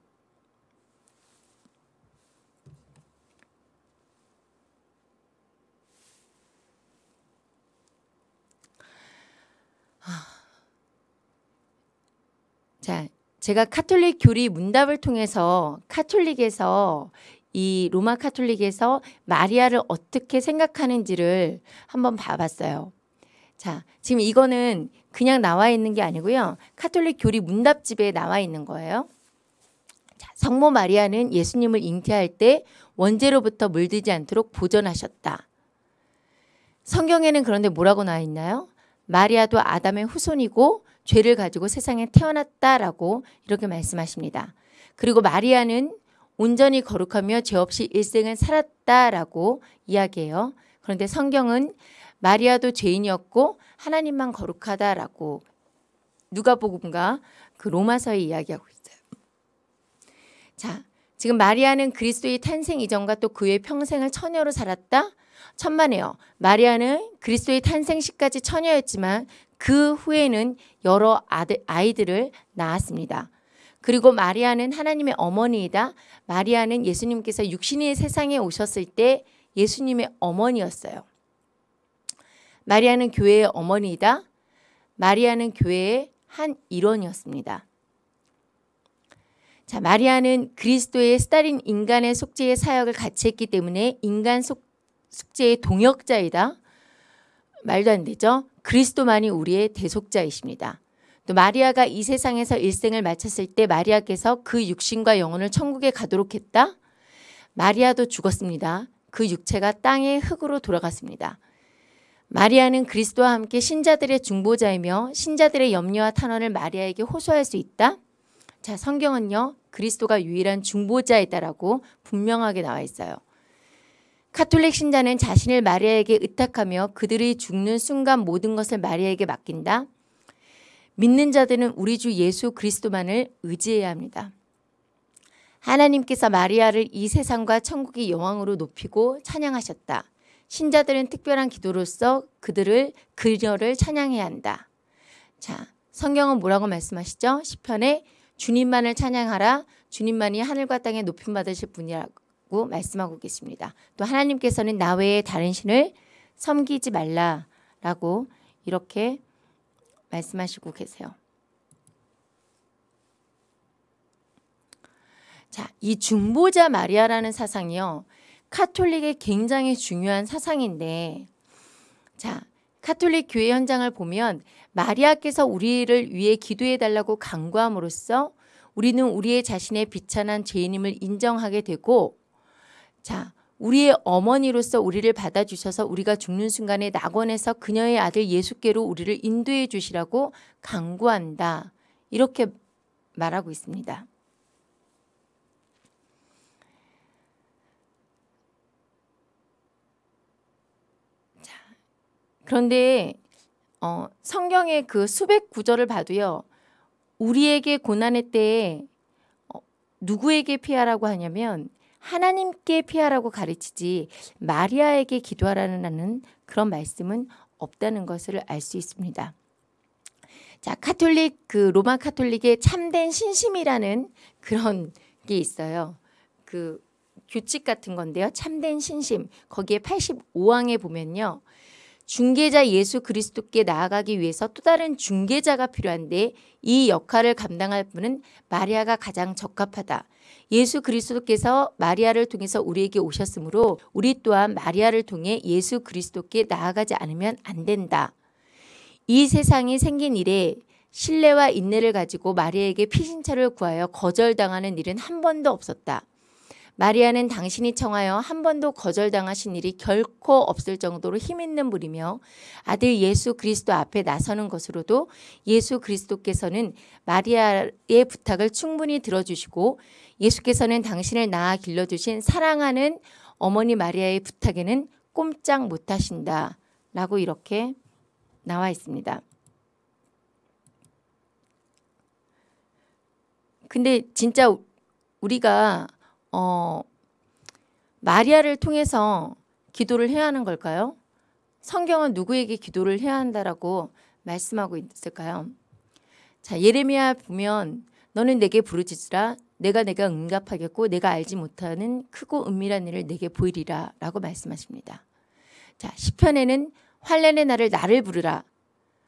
자, 제가 카톨릭 교리 문답을 통해서 카톨릭에서 이 로마 카톨릭에서 마리아를 어떻게 생각하는지를 한번 봐봤어요. 자, 지금 이거는 그냥 나와 있는 게 아니고요. 카톨릭 교리 문답집에 나와 있는 거예요. 자, 성모 마리아는 예수님을 잉태할 때 원죄로부터 물들지 않도록 보존하셨다. 성경에는 그런데 뭐라고 나와 있나요? 마리아도 아담의 후손이고 죄를 가지고 세상에 태어났다라고 이렇게 말씀하십니다. 그리고 마리아는 온전히 거룩하며 죄 없이 일생을 살았다라고 이야기해요. 그런데 성경은 마리아도 죄인이었고 하나님만 거룩하다라고 누가복음과 그 로마서에 이야기하고 있어요. 자, 지금 마리아는 그리스도의 탄생 이전과 또 그의 평생을 처녀로 살았다. 천만에요. 마리아는 그리스도의 탄생 시까지 처녀였지만 그 후에는 여러 아이들을 낳았습니다. 그리고 마리아는 하나님의 어머니이다. 마리아는 예수님께서 육신의 세상에 오셨을 때 예수님의 어머니였어요. 마리아는 교회의 어머니이다. 마리아는 교회의 한 일원이었습니다. 자, 마리아는 그리스도의 스타린 인간의 속죄의 사역을 같이 했기 때문에 인간 속, 숙제의 동역자이다. 말도 안 되죠. 그리스도만이 우리의 대속자이십니다. 또 마리아가 이 세상에서 일생을 마쳤을 때 마리아께서 그 육신과 영혼을 천국에 가도록 했다. 마리아도 죽었습니다. 그 육체가 땅의 흙으로 돌아갔습니다. 마리아는 그리스도와 함께 신자들의 중보자이며 신자들의 염려와 탄원을 마리아에게 호소할 수 있다. 자, 성경은요. 그리스도가 유일한 중보자이다라고 분명하게 나와 있어요. 카톨릭 신자는 자신을 마리아에게 의탁하며 그들이 죽는 순간 모든 것을 마리아에게 맡긴다. 믿는 자들은 우리 주 예수 그리스도만을 의지해야 합니다. 하나님께서 마리아를 이 세상과 천국의 여왕으로 높이고 찬양하셨다. 신자들은 특별한 기도로서 그들을 그녀를 찬양해야 한다. 자, 성경은 뭐라고 말씀하시죠? 시편에 주님만을 찬양하라. 주님만이 하늘과 땅에 높임 받으실 분이라고 말씀하고 계십니다. 또 하나님께서는 나 외에 다른 신을 섬기지 말라라고 이렇게 말씀하시고 계세요. 자, 이 중보자 마리아라는 사상이요. 카톨릭의 굉장히 중요한 사상인데 자, 카톨릭 교회 현장을 보면 마리아께서 우리를 위해 기도해 달라고 간구함으로써 우리는 우리의 자신의 비천한 죄인임을 인정하게 되고 자, 우리의 어머니로서 우리를 받아주셔서 우리가 죽는 순간에 낙원에서 그녀의 아들 예수께로 우리를 인도해 주시라고 간구한다. 이렇게 말하고 있습니다. 그런데 어, 성경의 그 수백 구절을 봐도요. 우리에게 고난의 때에 어, 누구에게 피하라고 하냐면 하나님께 피하라고 가르치지 마리아에게 기도하라는 그런 말씀은 없다는 것을 알 수 있습니다. 자, 카톨릭 그 로마 카톨릭의 참된 신심이라는 그런 게 있어요. 그 규칙 같은 건데요. 참된 신심. 거기에 85항에 보면요. 중개자 예수 그리스도께 나아가기 위해서 또 다른 중개자가 필요한데 이 역할을 감당할 분은 마리아가 가장 적합하다. 예수 그리스도께서 마리아를 통해서 우리에게 오셨으므로 우리 또한 마리아를 통해 예수 그리스도께 나아가지 않으면 안 된다. 이 세상이 생긴 이래 신뢰와 인내를 가지고 마리아에게 피신처를 구하여 거절당하는 일은 한 번도 없었다. 마리아는 당신이 청하여 한 번도 거절당하신 일이 결코 없을 정도로 힘있는 분이며 아들 예수 그리스도 앞에 나서는 것으로도 예수 그리스도께서는 마리아의 부탁을 충분히 들어주시고 예수께서는 당신을 낳아 길러주신 사랑하는 어머니 마리아의 부탁에는 꼼짝 못하신다 라고 이렇게 나와 있습니다. 근데 진짜 우리가 어, 마리아를 통해서 기도를 해야 하는 걸까요? 성경은 누구에게 기도를 해야 한다라고 말씀하고 있을까요? 자, 예레미야 보면 너는 내게 부르짖으라 내가 내가 응답하겠고 내가 알지 못하는 크고 은밀한 일을 내게 보이리라 라고 말씀하십니다. 자, 시편에는 환란의 날을 나를 부르라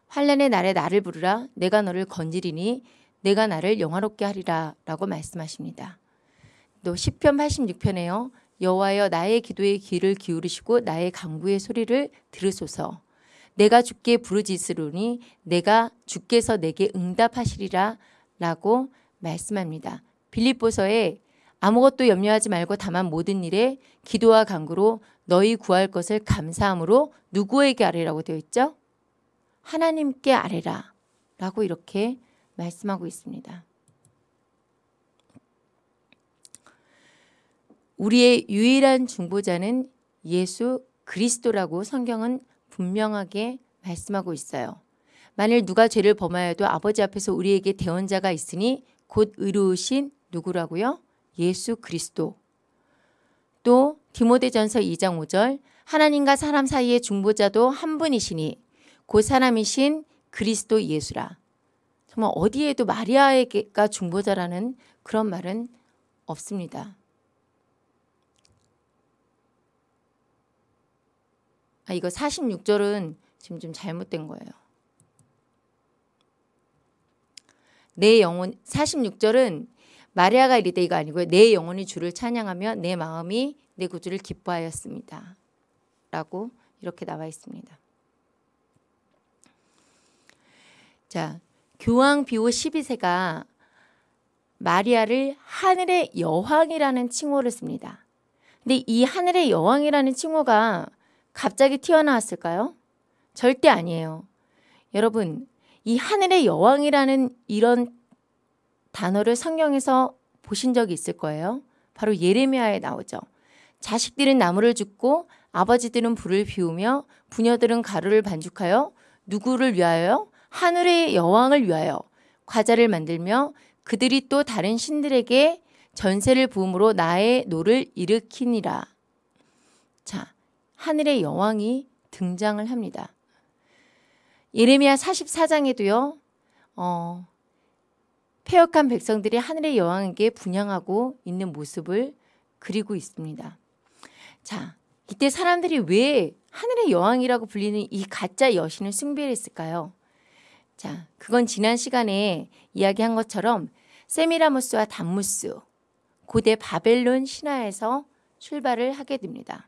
환란의 날에 나를 부르라 내가 너를 건지리니 내가 나를 영화롭게 하리라 라고 말씀하십니다. 또 시편 86편에요. 여호와여 나의 기도에 귀를 기울이시고 나의 강구의 소리를 들으소서. 내가 주께 부르짖으리니 내가 주께서 내게 응답하시리라 라고 말씀합니다. 빌립보서에 아무것도 염려하지 말고 다만 모든 일에 기도와 간구로 너희 구할 것을 감사함으로 누구에게 아뢰라고 되어 있죠? 하나님께 아뢰라 라고 이렇게 말씀하고 있습니다. 우리의 유일한 중보자는 예수 그리스도라고 성경은 분명하게 말씀하고 있어요. 만일 누가 죄를 범하여도 아버지 앞에서 우리에게 대원자가 있으니 곧 의로우신 누구라고요? 예수 그리스도. 또 디모데전서 2장 5절 하나님과 사람 사이의 중보자도 한 분이시니 그 사람이신 그리스도 예수라. 정말 어디에도 마리아에게가 중보자라는 그런 말은 없습니다. 아, 이거 46절은 지금 좀 잘못된 거예요. 내 영혼 46절은 마리아가 이르되 이거 아니고요. 내 영혼이 주를 찬양하며 내 마음이 내 구주를 기뻐하였습니다. 라고 이렇게 나와 있습니다. 자, 교황 비오 12세가 마리아를 하늘의 여왕이라는 칭호를 씁니다. 근데 이 하늘의 여왕이라는 칭호가 갑자기 튀어나왔을까요? 절대 아니에요. 여러분, 이 하늘의 여왕이라는 이런 단어를 성경에서 보신 적이 있을 거예요. 바로 예레미야에 나오죠. 자식들은 나무를 줍고 아버지들은 불을 피우며 부녀들은 가루를 반죽하여 누구를 위하여? 하늘의 여왕을 위하여 과자를 만들며 그들이 또 다른 신들에게 전제를 부음으로 나의 노를 일으키니라. 자, 하늘의 여왕이 등장을 합니다. 예레미야 44장에도요. 어, 폐역한 백성들이 하늘의 여왕에게 분양하고 있는 모습을 그리고 있습니다. 자, 이때 사람들이 왜 하늘의 여왕이라고 불리는 이 가짜 여신을 숭배했을까요? 자, 그건 지난 시간에 이야기한 것처럼 세미라무스와 담무스, 고대 바벨론 신화에서 출발을 하게 됩니다.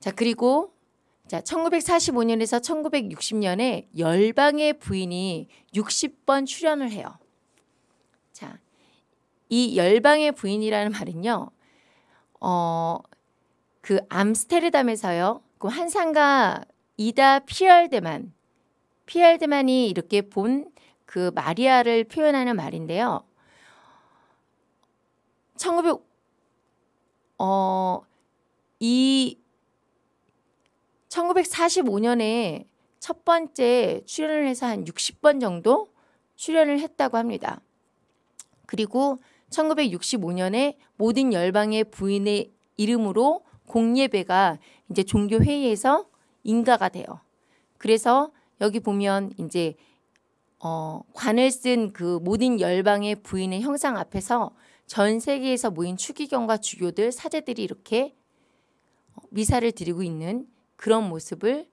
자, 그리고 자, 1945년에서 1960년에 열방의 부인이 60번 출연을 해요. 자, 이 열방의 부인이라는 말은요. 어, 그 암스테르담에서요. 그 환상가 이다 피얼데만 피얼데만이 이렇게 본 그 마리아를 표현하는 말인데요. 1900 어, 이 1945년에 첫 번째 출연을 해서 한 60번 정도 출연을 했다고 합니다. 그리고 1965년에 모든 열방의 부인의 이름으로 공예배가 이제 종교 회의에서 인가가 돼요. 그래서 여기 보면 이제 어, 관을 쓴 그 모든 열방의 부인의 형상 앞에서 전 세계에서 모인 추기경과 주교들 사제들이 이렇게 미사를 드리고 있는 그런 모습을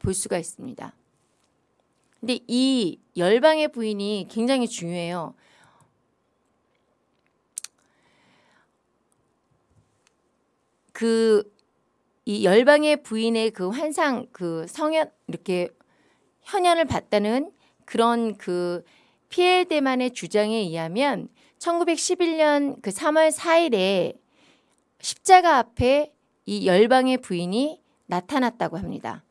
볼 수가 있습니다. 근데 이 열방의 부인이 굉장히 중요해요. 그 이 열방의 부인의 그 환상 그 성현 이렇게 현현을 봤다는 그런 그 피엘데만의 주장에 의하면 1911년 그 3월 4일에 십자가 앞에 이 열방의 부인이 나타났다고 합니다.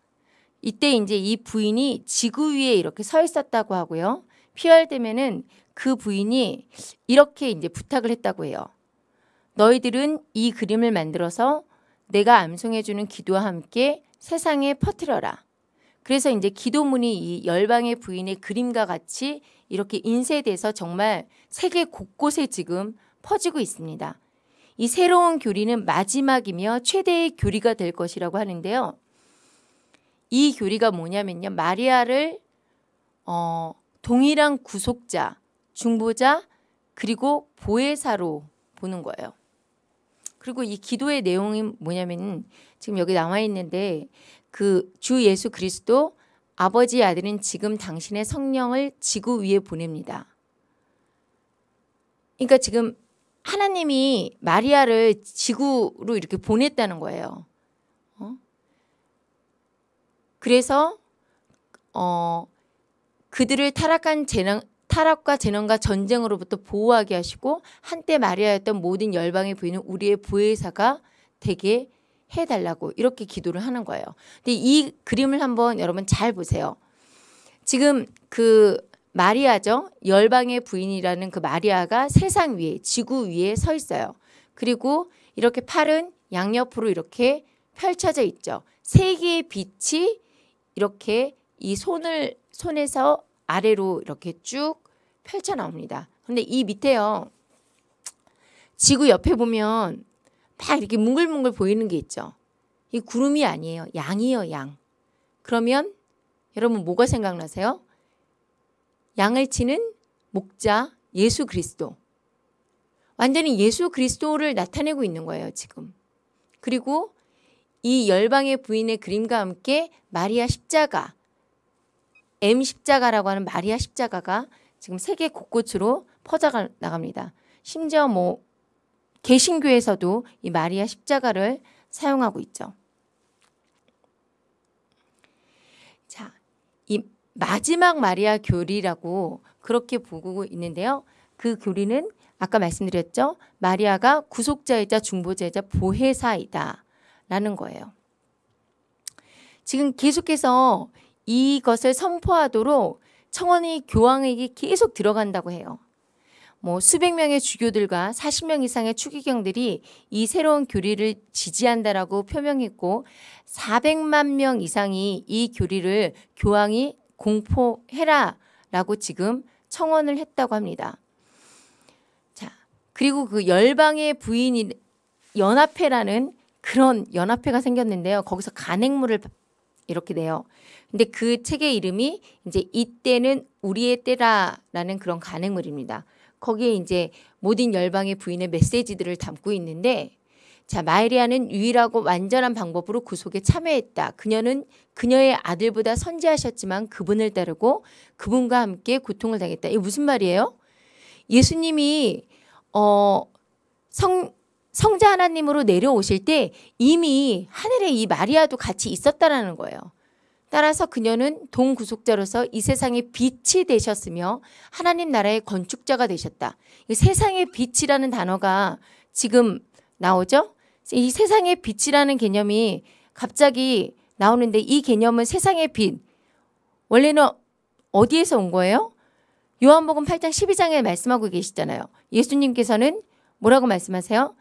이때 이제 이 부인이 지구 위에 이렇게 서 있었다고 하고요. 피얼데면은 그 부인이 이렇게 이제 부탁을 했다고 해요. 너희들은 이 그림을 만들어서 내가 암송해주는 기도와 함께 세상에 퍼뜨려라. 그래서 이제 기도문이 이 열방의 부인의 그림과 같이 이렇게 인쇄돼서 정말 세계 곳곳에 지금 퍼지고 있습니다. 이 새로운 교리는 마지막이며 최대의 교리가 될 것이라고 하는데요. 이 교리가 뭐냐면요. 마리아를 어, 동일한 구속자, 중보자, 그리고 보혜사로 보는 거예요. 그리고 이 기도의 내용이 뭐냐면 지금 여기 나와 있는데 그 주 예수 그리스도 아버지 아들은 지금 당신의 성령을 지구 위에 보냅니다. 그러니까 지금 하나님이 마리아를 지구로 이렇게 보냈다는 거예요. 어? 그래서 어, 그들을 타락한 재난, 타락과 재난과 전쟁으로부터 보호하게 하시고 한때 마리아였던 모든 열방의 부인은 우리의 보혜사가 되게 해달라고 이렇게 기도를 하는 거예요. 근데 이 그림을 한번 여러분 잘 보세요. 지금 그 마리아죠. 열방의 부인이라는 그 마리아가 세상 위에 지구 위에 서 있어요. 그리고 이렇게 팔은 양옆으로 이렇게 펼쳐져 있죠. 세 개의 빛이 이렇게 이 손을 손에서 아래로 이렇게 쭉 펼쳐 나옵니다. 근데 이 밑에요. 지구 옆에 보면 막 이렇게 뭉글뭉글 보이는 게 있죠. 이 구름이 아니에요. 양이에요, 양. 그러면 여러분 뭐가 생각나세요? 양을 치는 목자 예수 그리스도. 완전히 예수 그리스도를 나타내고 있는 거예요, 지금. 그리고 이 열방의 부인의 그림과 함께 마리아 십자가, M 십자가라고 하는 마리아 십자가가 지금 세계 곳곳으로 퍼져 나갑니다. 심지어 뭐 개신교에서도 이 마리아 십자가를 사용하고 있죠. 자, 이 마지막 마리아 교리라고 그렇게 보고 있는데요. 그 교리는 아까 말씀드렸죠. 마리아가 구속자이자 중보자이자 보혜사이다 라는 거예요. 지금 계속해서 이것을 선포하도록 청원이 교황에게 계속 들어간다고 해요. 뭐 수백 명의 주교들과 40명 이상의 추기경들이 이 새로운 교리를 지지한다라고 표명했고 400만 명 이상이 이 교리를 교황이 공포해라라고 지금 청원을 했다고 합니다. 자, 그리고 그 열방의 부인이 연합회라는 그런 연합회가 생겼는데요. 거기서 간행물을 이렇게 내요. 근데 그 책의 이름이 이제 이때는 우리의 때라라는 그런 간행물입니다. 거기에 이제 모든 열방의 부인의 메시지들을 담고 있는데 자 마리아는 유일하고 완전한 방법으로 구속에 참여했다. 그녀는 그녀의 아들보다 선지하셨지만 그분을 따르고 그분과 함께 고통을 당했다. 이게 무슨 말이에요? 예수님이 어, 성 성자 하나님으로 내려오실 때 이미 하늘에 이 마리아도 같이 있었다라는 거예요. 따라서 그녀는 동구속자로서 이 세상의 빛이 되셨으며 하나님 나라의 건축자가 되셨다. 세상의 빛이라는 단어가 지금 나오죠? 이 세상의 빛이라는 개념이 갑자기 나오는데 이 개념은 세상의 빛. 원래는 어디에서 온 거예요? 요한복음 8장 12장에 말씀하고 계시잖아요. 예수님께서는 뭐라고 말씀하세요?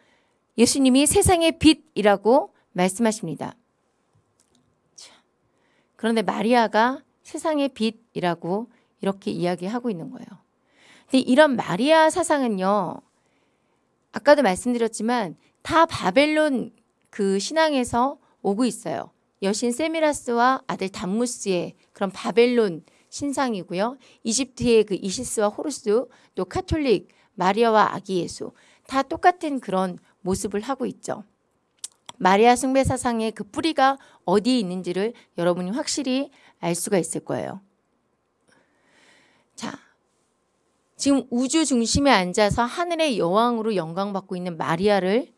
예수님이 세상의 빛이라고 말씀하십니다. 그런데 마리아가 세상의 빛이라고 이렇게 이야기하고 있는 거예요. 근데 이런 마리아 사상은요. 아까도 말씀드렸지만 다 바벨론 그 신앙에서 오고 있어요. 여신 세미라미스와 아들 담무스의 그런 바벨론 신상이고요. 이집트의 그 이시스와 호루스 또 카톨릭 마리아와 아기 예수 다 똑같은 그런 모습을 하고 있죠. 마리아 숭배 사상의 그 뿌리가 어디에 있는지를 여러분이 확실히 알 수가 있을 거예요. 자, 지금 우주 중심에 앉아서 하늘의 여왕으로 영광받고 있는 마리아를 어?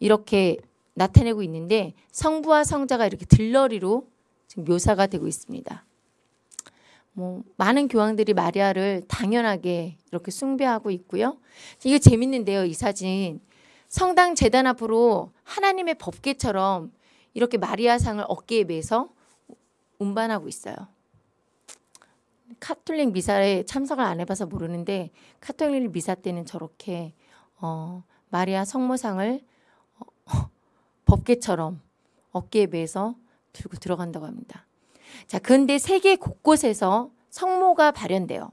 이렇게 나타내고 있는데 성부와 성자가 이렇게 들러리로 지금 묘사가 되고 있습니다. 뭐 많은 교황들이 마리아를 당연하게 이렇게 숭배하고 있고요. 이게 재밌는데요, 이 사진. 성당 재단 앞으로 하나님의 법궤처럼 이렇게 마리아상을 어깨에 메서 운반하고 있어요. 카톨릭 미사에 참석을 안 해봐서 모르는데 카톨릭 미사 때는 저렇게 어, 마리아 성모상을 어, 법궤처럼 어깨에 메서 들고 들어간다고 합니다. 자, 근데 세계 곳곳에서 성모가 발현돼요.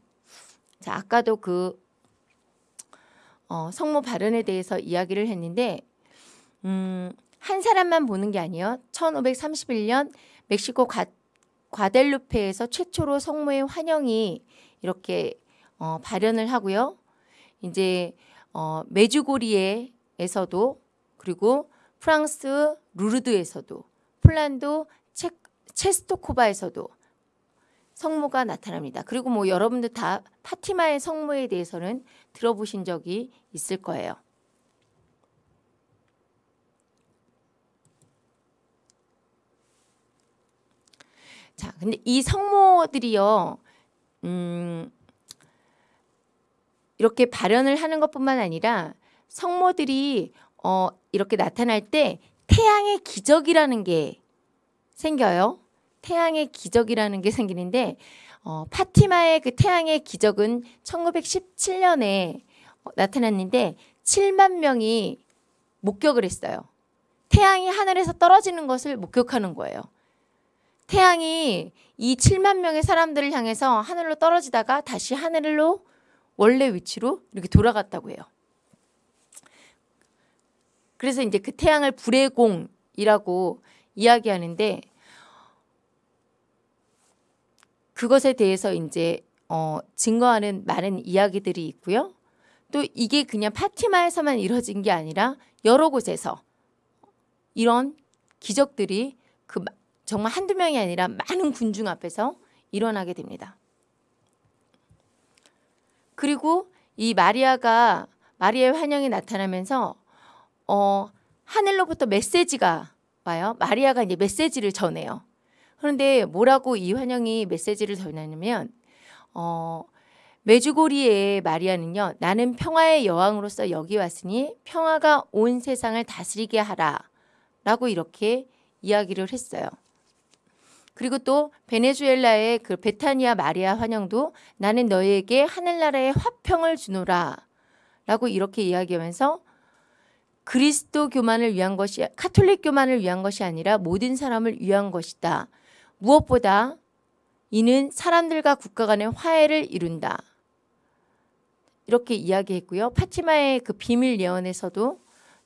자, 아까도 그 어, 성모 발현에 대해서 이야기를 했는데 음, 한 사람만 보는 게 아니에요. 1531년 멕시코 과, 과델루페에서 최초로 성모의 환영이 이렇게 어, 발현을 하고요. 이제 어, 메주고리에에서도 그리고 프랑스 루르드에서도 폴란드 체, 체스토코바에서도 성모가 나타납니다. 그리고 뭐 여러분들 다 파티마의 성모에 대해서는 들어보신 적이 있을 거예요. 자, 근데 이 성모들이요, 음, 이렇게 발현을 하는 것뿐만 아니라 성모들이 어, 이렇게 나타날 때 태양의 기적이라는 게 생겨요. 태양의 기적이라는 게 생기는데 어, 파티마의 그 태양의 기적은 1917년에 어, 나타났는데 7만 명이 목격을 했어요. 태양이 하늘에서 떨어지는 것을 목격하는 거예요. 태양이 이 7만 명의 사람들을 향해서 하늘로 떨어지다가 다시 하늘로 원래 위치로 이렇게 돌아갔다고 해요. 그래서 이제 그 태양을 불의 공이라고 이야기하는데 그것에 대해서 이제 어, 증거하는 많은 이야기들이 있고요. 또 이게 그냥 파티마에서만 이루어진 게 아니라 여러 곳에서 이런 기적들이 그 정말 한두 명이 아니라 많은 군중 앞에서 일어나게 됩니다. 그리고 이 마리아가 마리아의 환영이 나타나면서 어, 하늘로부터 메시지가 와요. 마리아가 이제 메시지를 전해요. 그런데 뭐라고 이 환영이 메시지를 전하냐면 어, 메주고리의 마리아는요. 나는 평화의 여왕으로서 여기 왔으니 평화가 온 세상을 다스리게 하라 라고 이렇게 이야기를 했어요. 그리고 또 베네수엘라의 그 베타니아 마리아 환영도 나는 너에게 하늘나라의 화평을 주노라 라고 이렇게 이야기하면서 그리스도 교만을 위한 것이 카톨릭 교만을 위한 것이 아니라 모든 사람을 위한 것이다. 무엇보다 이는 사람들과 국가 간의 화해를 이룬다. 이렇게 이야기했고요. 파티마의 그 비밀 예언에서도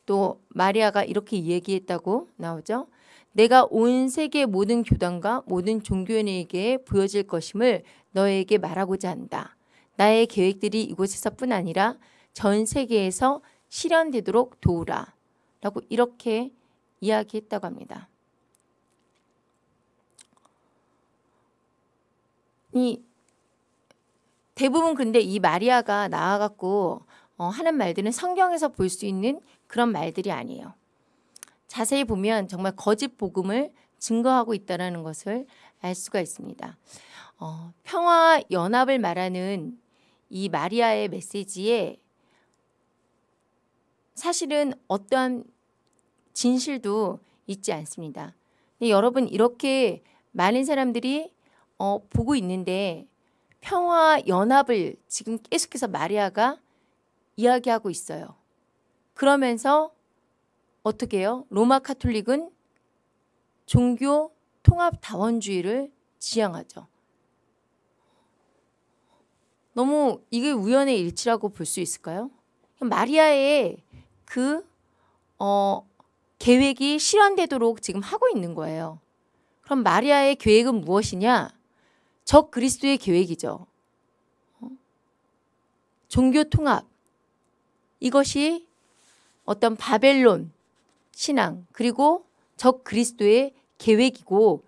또 마리아가 이렇게 얘기했다고 나오죠. 내가 온 세계 모든 교단과 모든 종교인에게 보여질 것임을 너에게 말하고자 한다. 나의 계획들이 이곳에서뿐 아니라 전 세계에서 실현되도록 도우라. 라고 이렇게 이야기했다고 합니다. 이 대부분 근데 이 마리아가 나와갖고 어, 하는 말들은 성경에서 볼 수 있는 그런 말들이 아니에요. 자세히 보면 정말 거짓 복음을 증거하고 있다는 것을 알 수가 있습니다. 어, 평화 연합을 말하는 이 마리아의 메시지에 사실은 어떠한 진실도 있지 않습니다. 여러분 이렇게 많은 사람들이 어, 보고 있는데 평화 연합을 지금 계속해서 마리아가 이야기하고 있어요. 그러면서 어떻게 해요? 로마 카톨릭은 종교 통합 다원주의를 지향하죠. 너무 이게 우연의 일치라고 볼 수 있을까요? 마리아의 그 어, 계획이 실현되도록 지금 하고 있는 거예요. 그럼 마리아의 계획은 무엇이냐? 적 그리스도의 계획이죠. 어? 종교 통합 이것이 어떤 바벨론 신앙 그리고 적 그리스도의 계획이고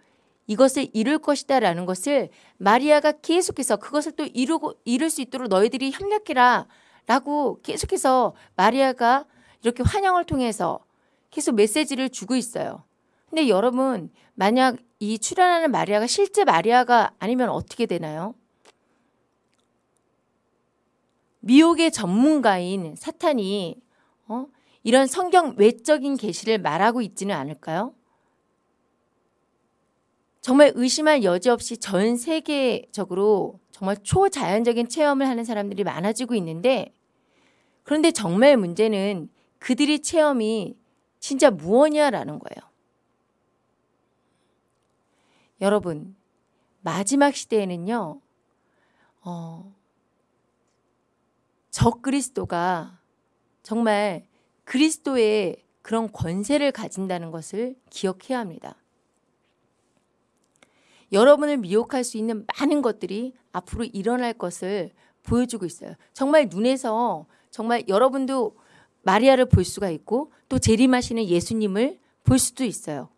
이것을 이룰 것이다 라는 것을 마리아가 계속해서 그것을 또 이루고 이룰 수 있도록 너희들이 협력해라 라고 계속해서 마리아가 이렇게 환영을 통해서 계속 메시지를 주고 있어요. 근데 여러분 만약 이 출연하는 마리아가 실제 마리아가 아니면 어떻게 되나요? 미혹의 전문가인 사탄이 어? 이런 성경 외적인 계시를 말하고 있지는 않을까요? 정말 의심할 여지 없이 전 세계적으로 정말 초자연적인 체험을 하는 사람들이 많아지고 있는데 그런데 정말 문제는 그들의 체험이 진짜 무엇이냐라는 거예요. 여러분 마지막 시대에는요. 어, 적 그리스도가 정말 그리스도의 그런 권세를 가진다는 것을 기억해야 합니다. 여러분을 미혹할 수 있는 많은 것들이 앞으로 일어날 것을 보여주고 있어요. 정말 눈에서 정말 여러분도 마리아를 볼 수가 있고 또 재림하시는 예수님을 볼 수도 있어요.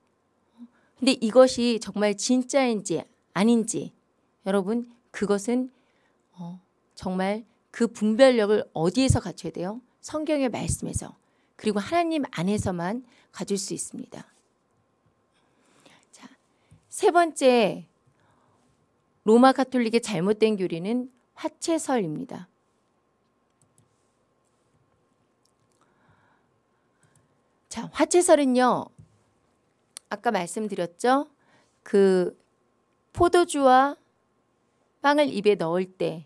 근데 이것이 정말 진짜인지 아닌지 여러분 그것은 어, 정말 그 분별력을 어디에서 갖춰야 돼요? 성경의 말씀에서 그리고 하나님 안에서만 가질 수 있습니다. 자, 세 번째 로마 가톨릭의 잘못된 교리는 화채설입니다. 자, 화채설은요. 아까 말씀드렸죠? 그 포도주와 빵을 입에 넣을 때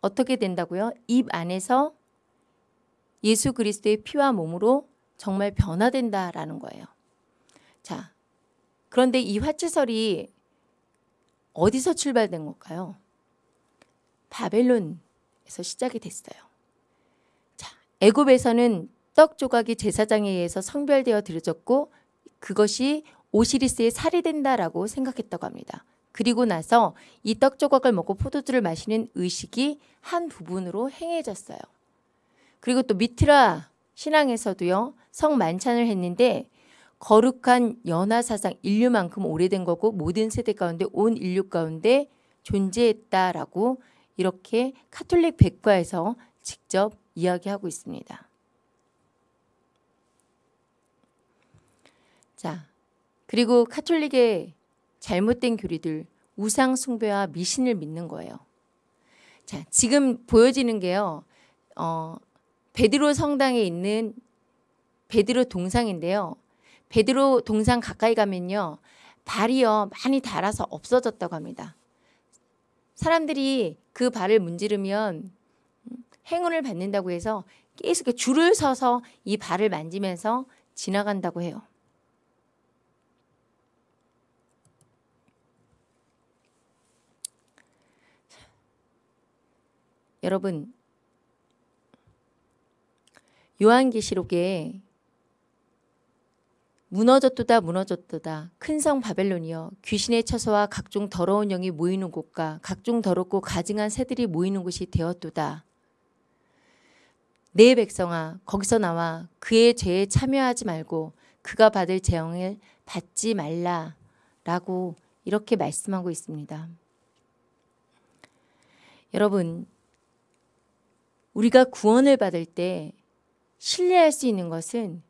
어떻게 된다고요? 입 안에서 예수 그리스도의 피와 몸으로 정말 변화된다라는 거예요. 자, 그런데 이 화채설이 어디서 출발된 걸까요? 바벨론에서 시작이 됐어요. 자, 애굽에서는 떡 조각이 제사장에 의해서 성별되어 들어졌고 그것이 오시리스의 살이 된다라고 생각했다고 합니다. 그리고 나서 이 떡 조각을 먹고 포도주를 마시는 의식이 한 부분으로 행해졌어요. 그리고 또 미트라 신앙에서도요. 성 만찬을 했는데 거룩한 연화 사상 인류만큼 오래된 거고 모든 세대 가운데 온 인류 가운데 존재했다라고 이렇게 카톨릭 백과에서 직접 이야기하고 있습니다. 자, 그리고 카톨릭의 잘못된 교리들 우상 숭배와 미신을 믿는 거예요. 자, 지금 보여지는 게요. 어, 베드로 성당에 있는 베드로 동상인데요. 베드로 동상 가까이 가면요. 발이요. 많이 닳아서 없어졌다고 합니다. 사람들이 그 발을 문지르면 행운을 받는다고 해서 계속 줄을 서서 이 발을 만지면서 지나간다고 해요. 여러분 요한계시록에 무너졌도다 무너졌도다 큰 성 바벨론이여 귀신의 처소와 각종 더러운 영이 모이는 곳과 각종 더럽고 가증한 새들이 모이는 곳이 되었도다. 내 백성아 거기서 나와 그의 죄에 참여하지 말고 그가 받을 재앙을 받지 말라 라고 이렇게 말씀하고 있습니다. 여러분 우리가 구원을 받을 때 신뢰할 수 있는 것은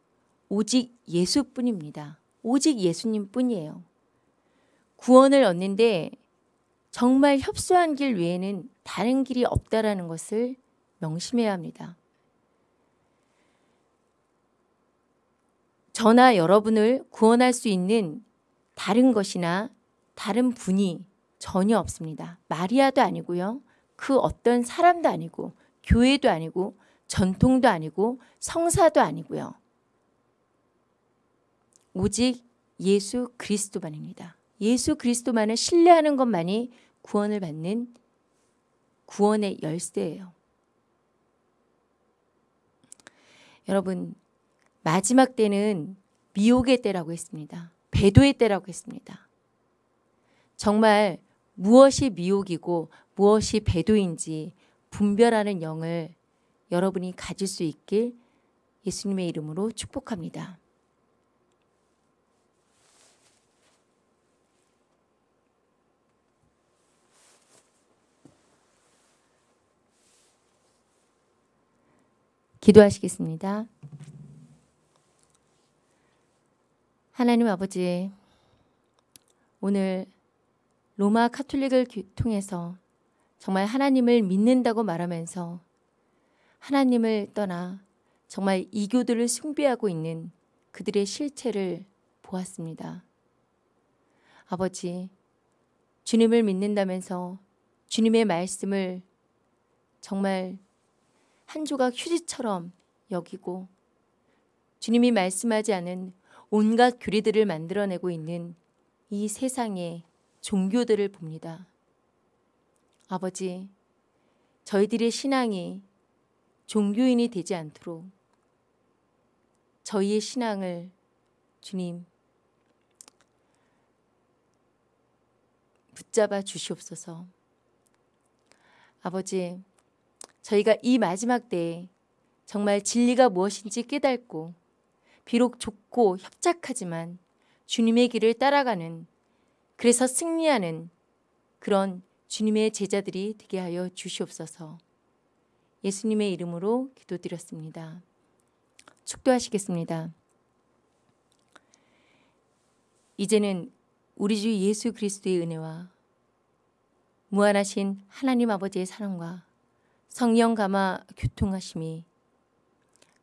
오직 예수뿐입니다. 오직 예수님 뿐이에요. 구원을 얻는데 정말 협소한 길 외에는 다른 길이 없다라는 것을 명심해야 합니다. 저나 여러분을 구원할 수 있는 다른 것이나 다른 분이 전혀 없습니다. 마리아도 아니고요. 그 어떤 사람도 아니고 교회도 아니고 전통도 아니고 성사도 아니고요. 오직 예수 그리스도만입니다. 예수 그리스도만을 신뢰하는 것만이 구원을 받는 구원의 열쇠예요. 여러분 마지막 때는 미혹의 때라고 했습니다. 배도의 때라고 했습니다. 정말 무엇이 미혹이고 무엇이 배도인지 분별하는 영을 여러분이 가질 수 있길 예수님의 이름으로 축복합니다. 기도하시겠습니다. 하나님 아버지, 오늘 로마 카톨릭을 통해서 정말 하나님을 믿는다고 말하면서 하나님을 떠나 정말 이교들을 숭배하고 있는 그들의 실체를 보았습니다. 아버지, 주님을 믿는다면서 주님의 말씀을 정말 한 조각 휴지처럼 여기고 주님이 말씀하지 않은 온갖 교리들을 만들어내고 있는 이 세상의 종교들을 봅니다. 아버지, 저희들의 신앙이 종교인이 되지 않도록 저희의 신앙을 주님 붙잡아 주시옵소서. 아버지, 저희가 이 마지막 때에 정말 진리가 무엇인지 깨닫고 비록 좁고 협착하지만 주님의 길을 따라가는 그래서 승리하는 그런 주님의 제자들이 되게 하여 주시옵소서. 예수님의 이름으로 기도드렸습니다. 축도하시겠습니다. 이제는 우리 주 예수 그리스도의 은혜와 무한하신 하나님 아버지의 사랑과 성령 감화 교통하심이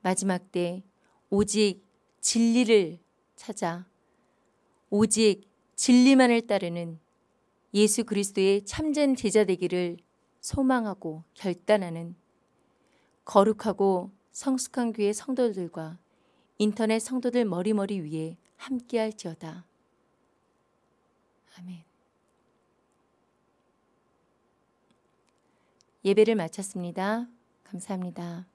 마지막 때 오직 진리를 찾아 오직 진리만을 따르는 예수 그리스도의 참된 제자 되기를 소망하고 결단하는 거룩하고 성숙한 교회 성도들과 인터넷 성도들 머리머리 위에 함께할지어다. 아멘. 예배를 마쳤습니다. 감사합니다.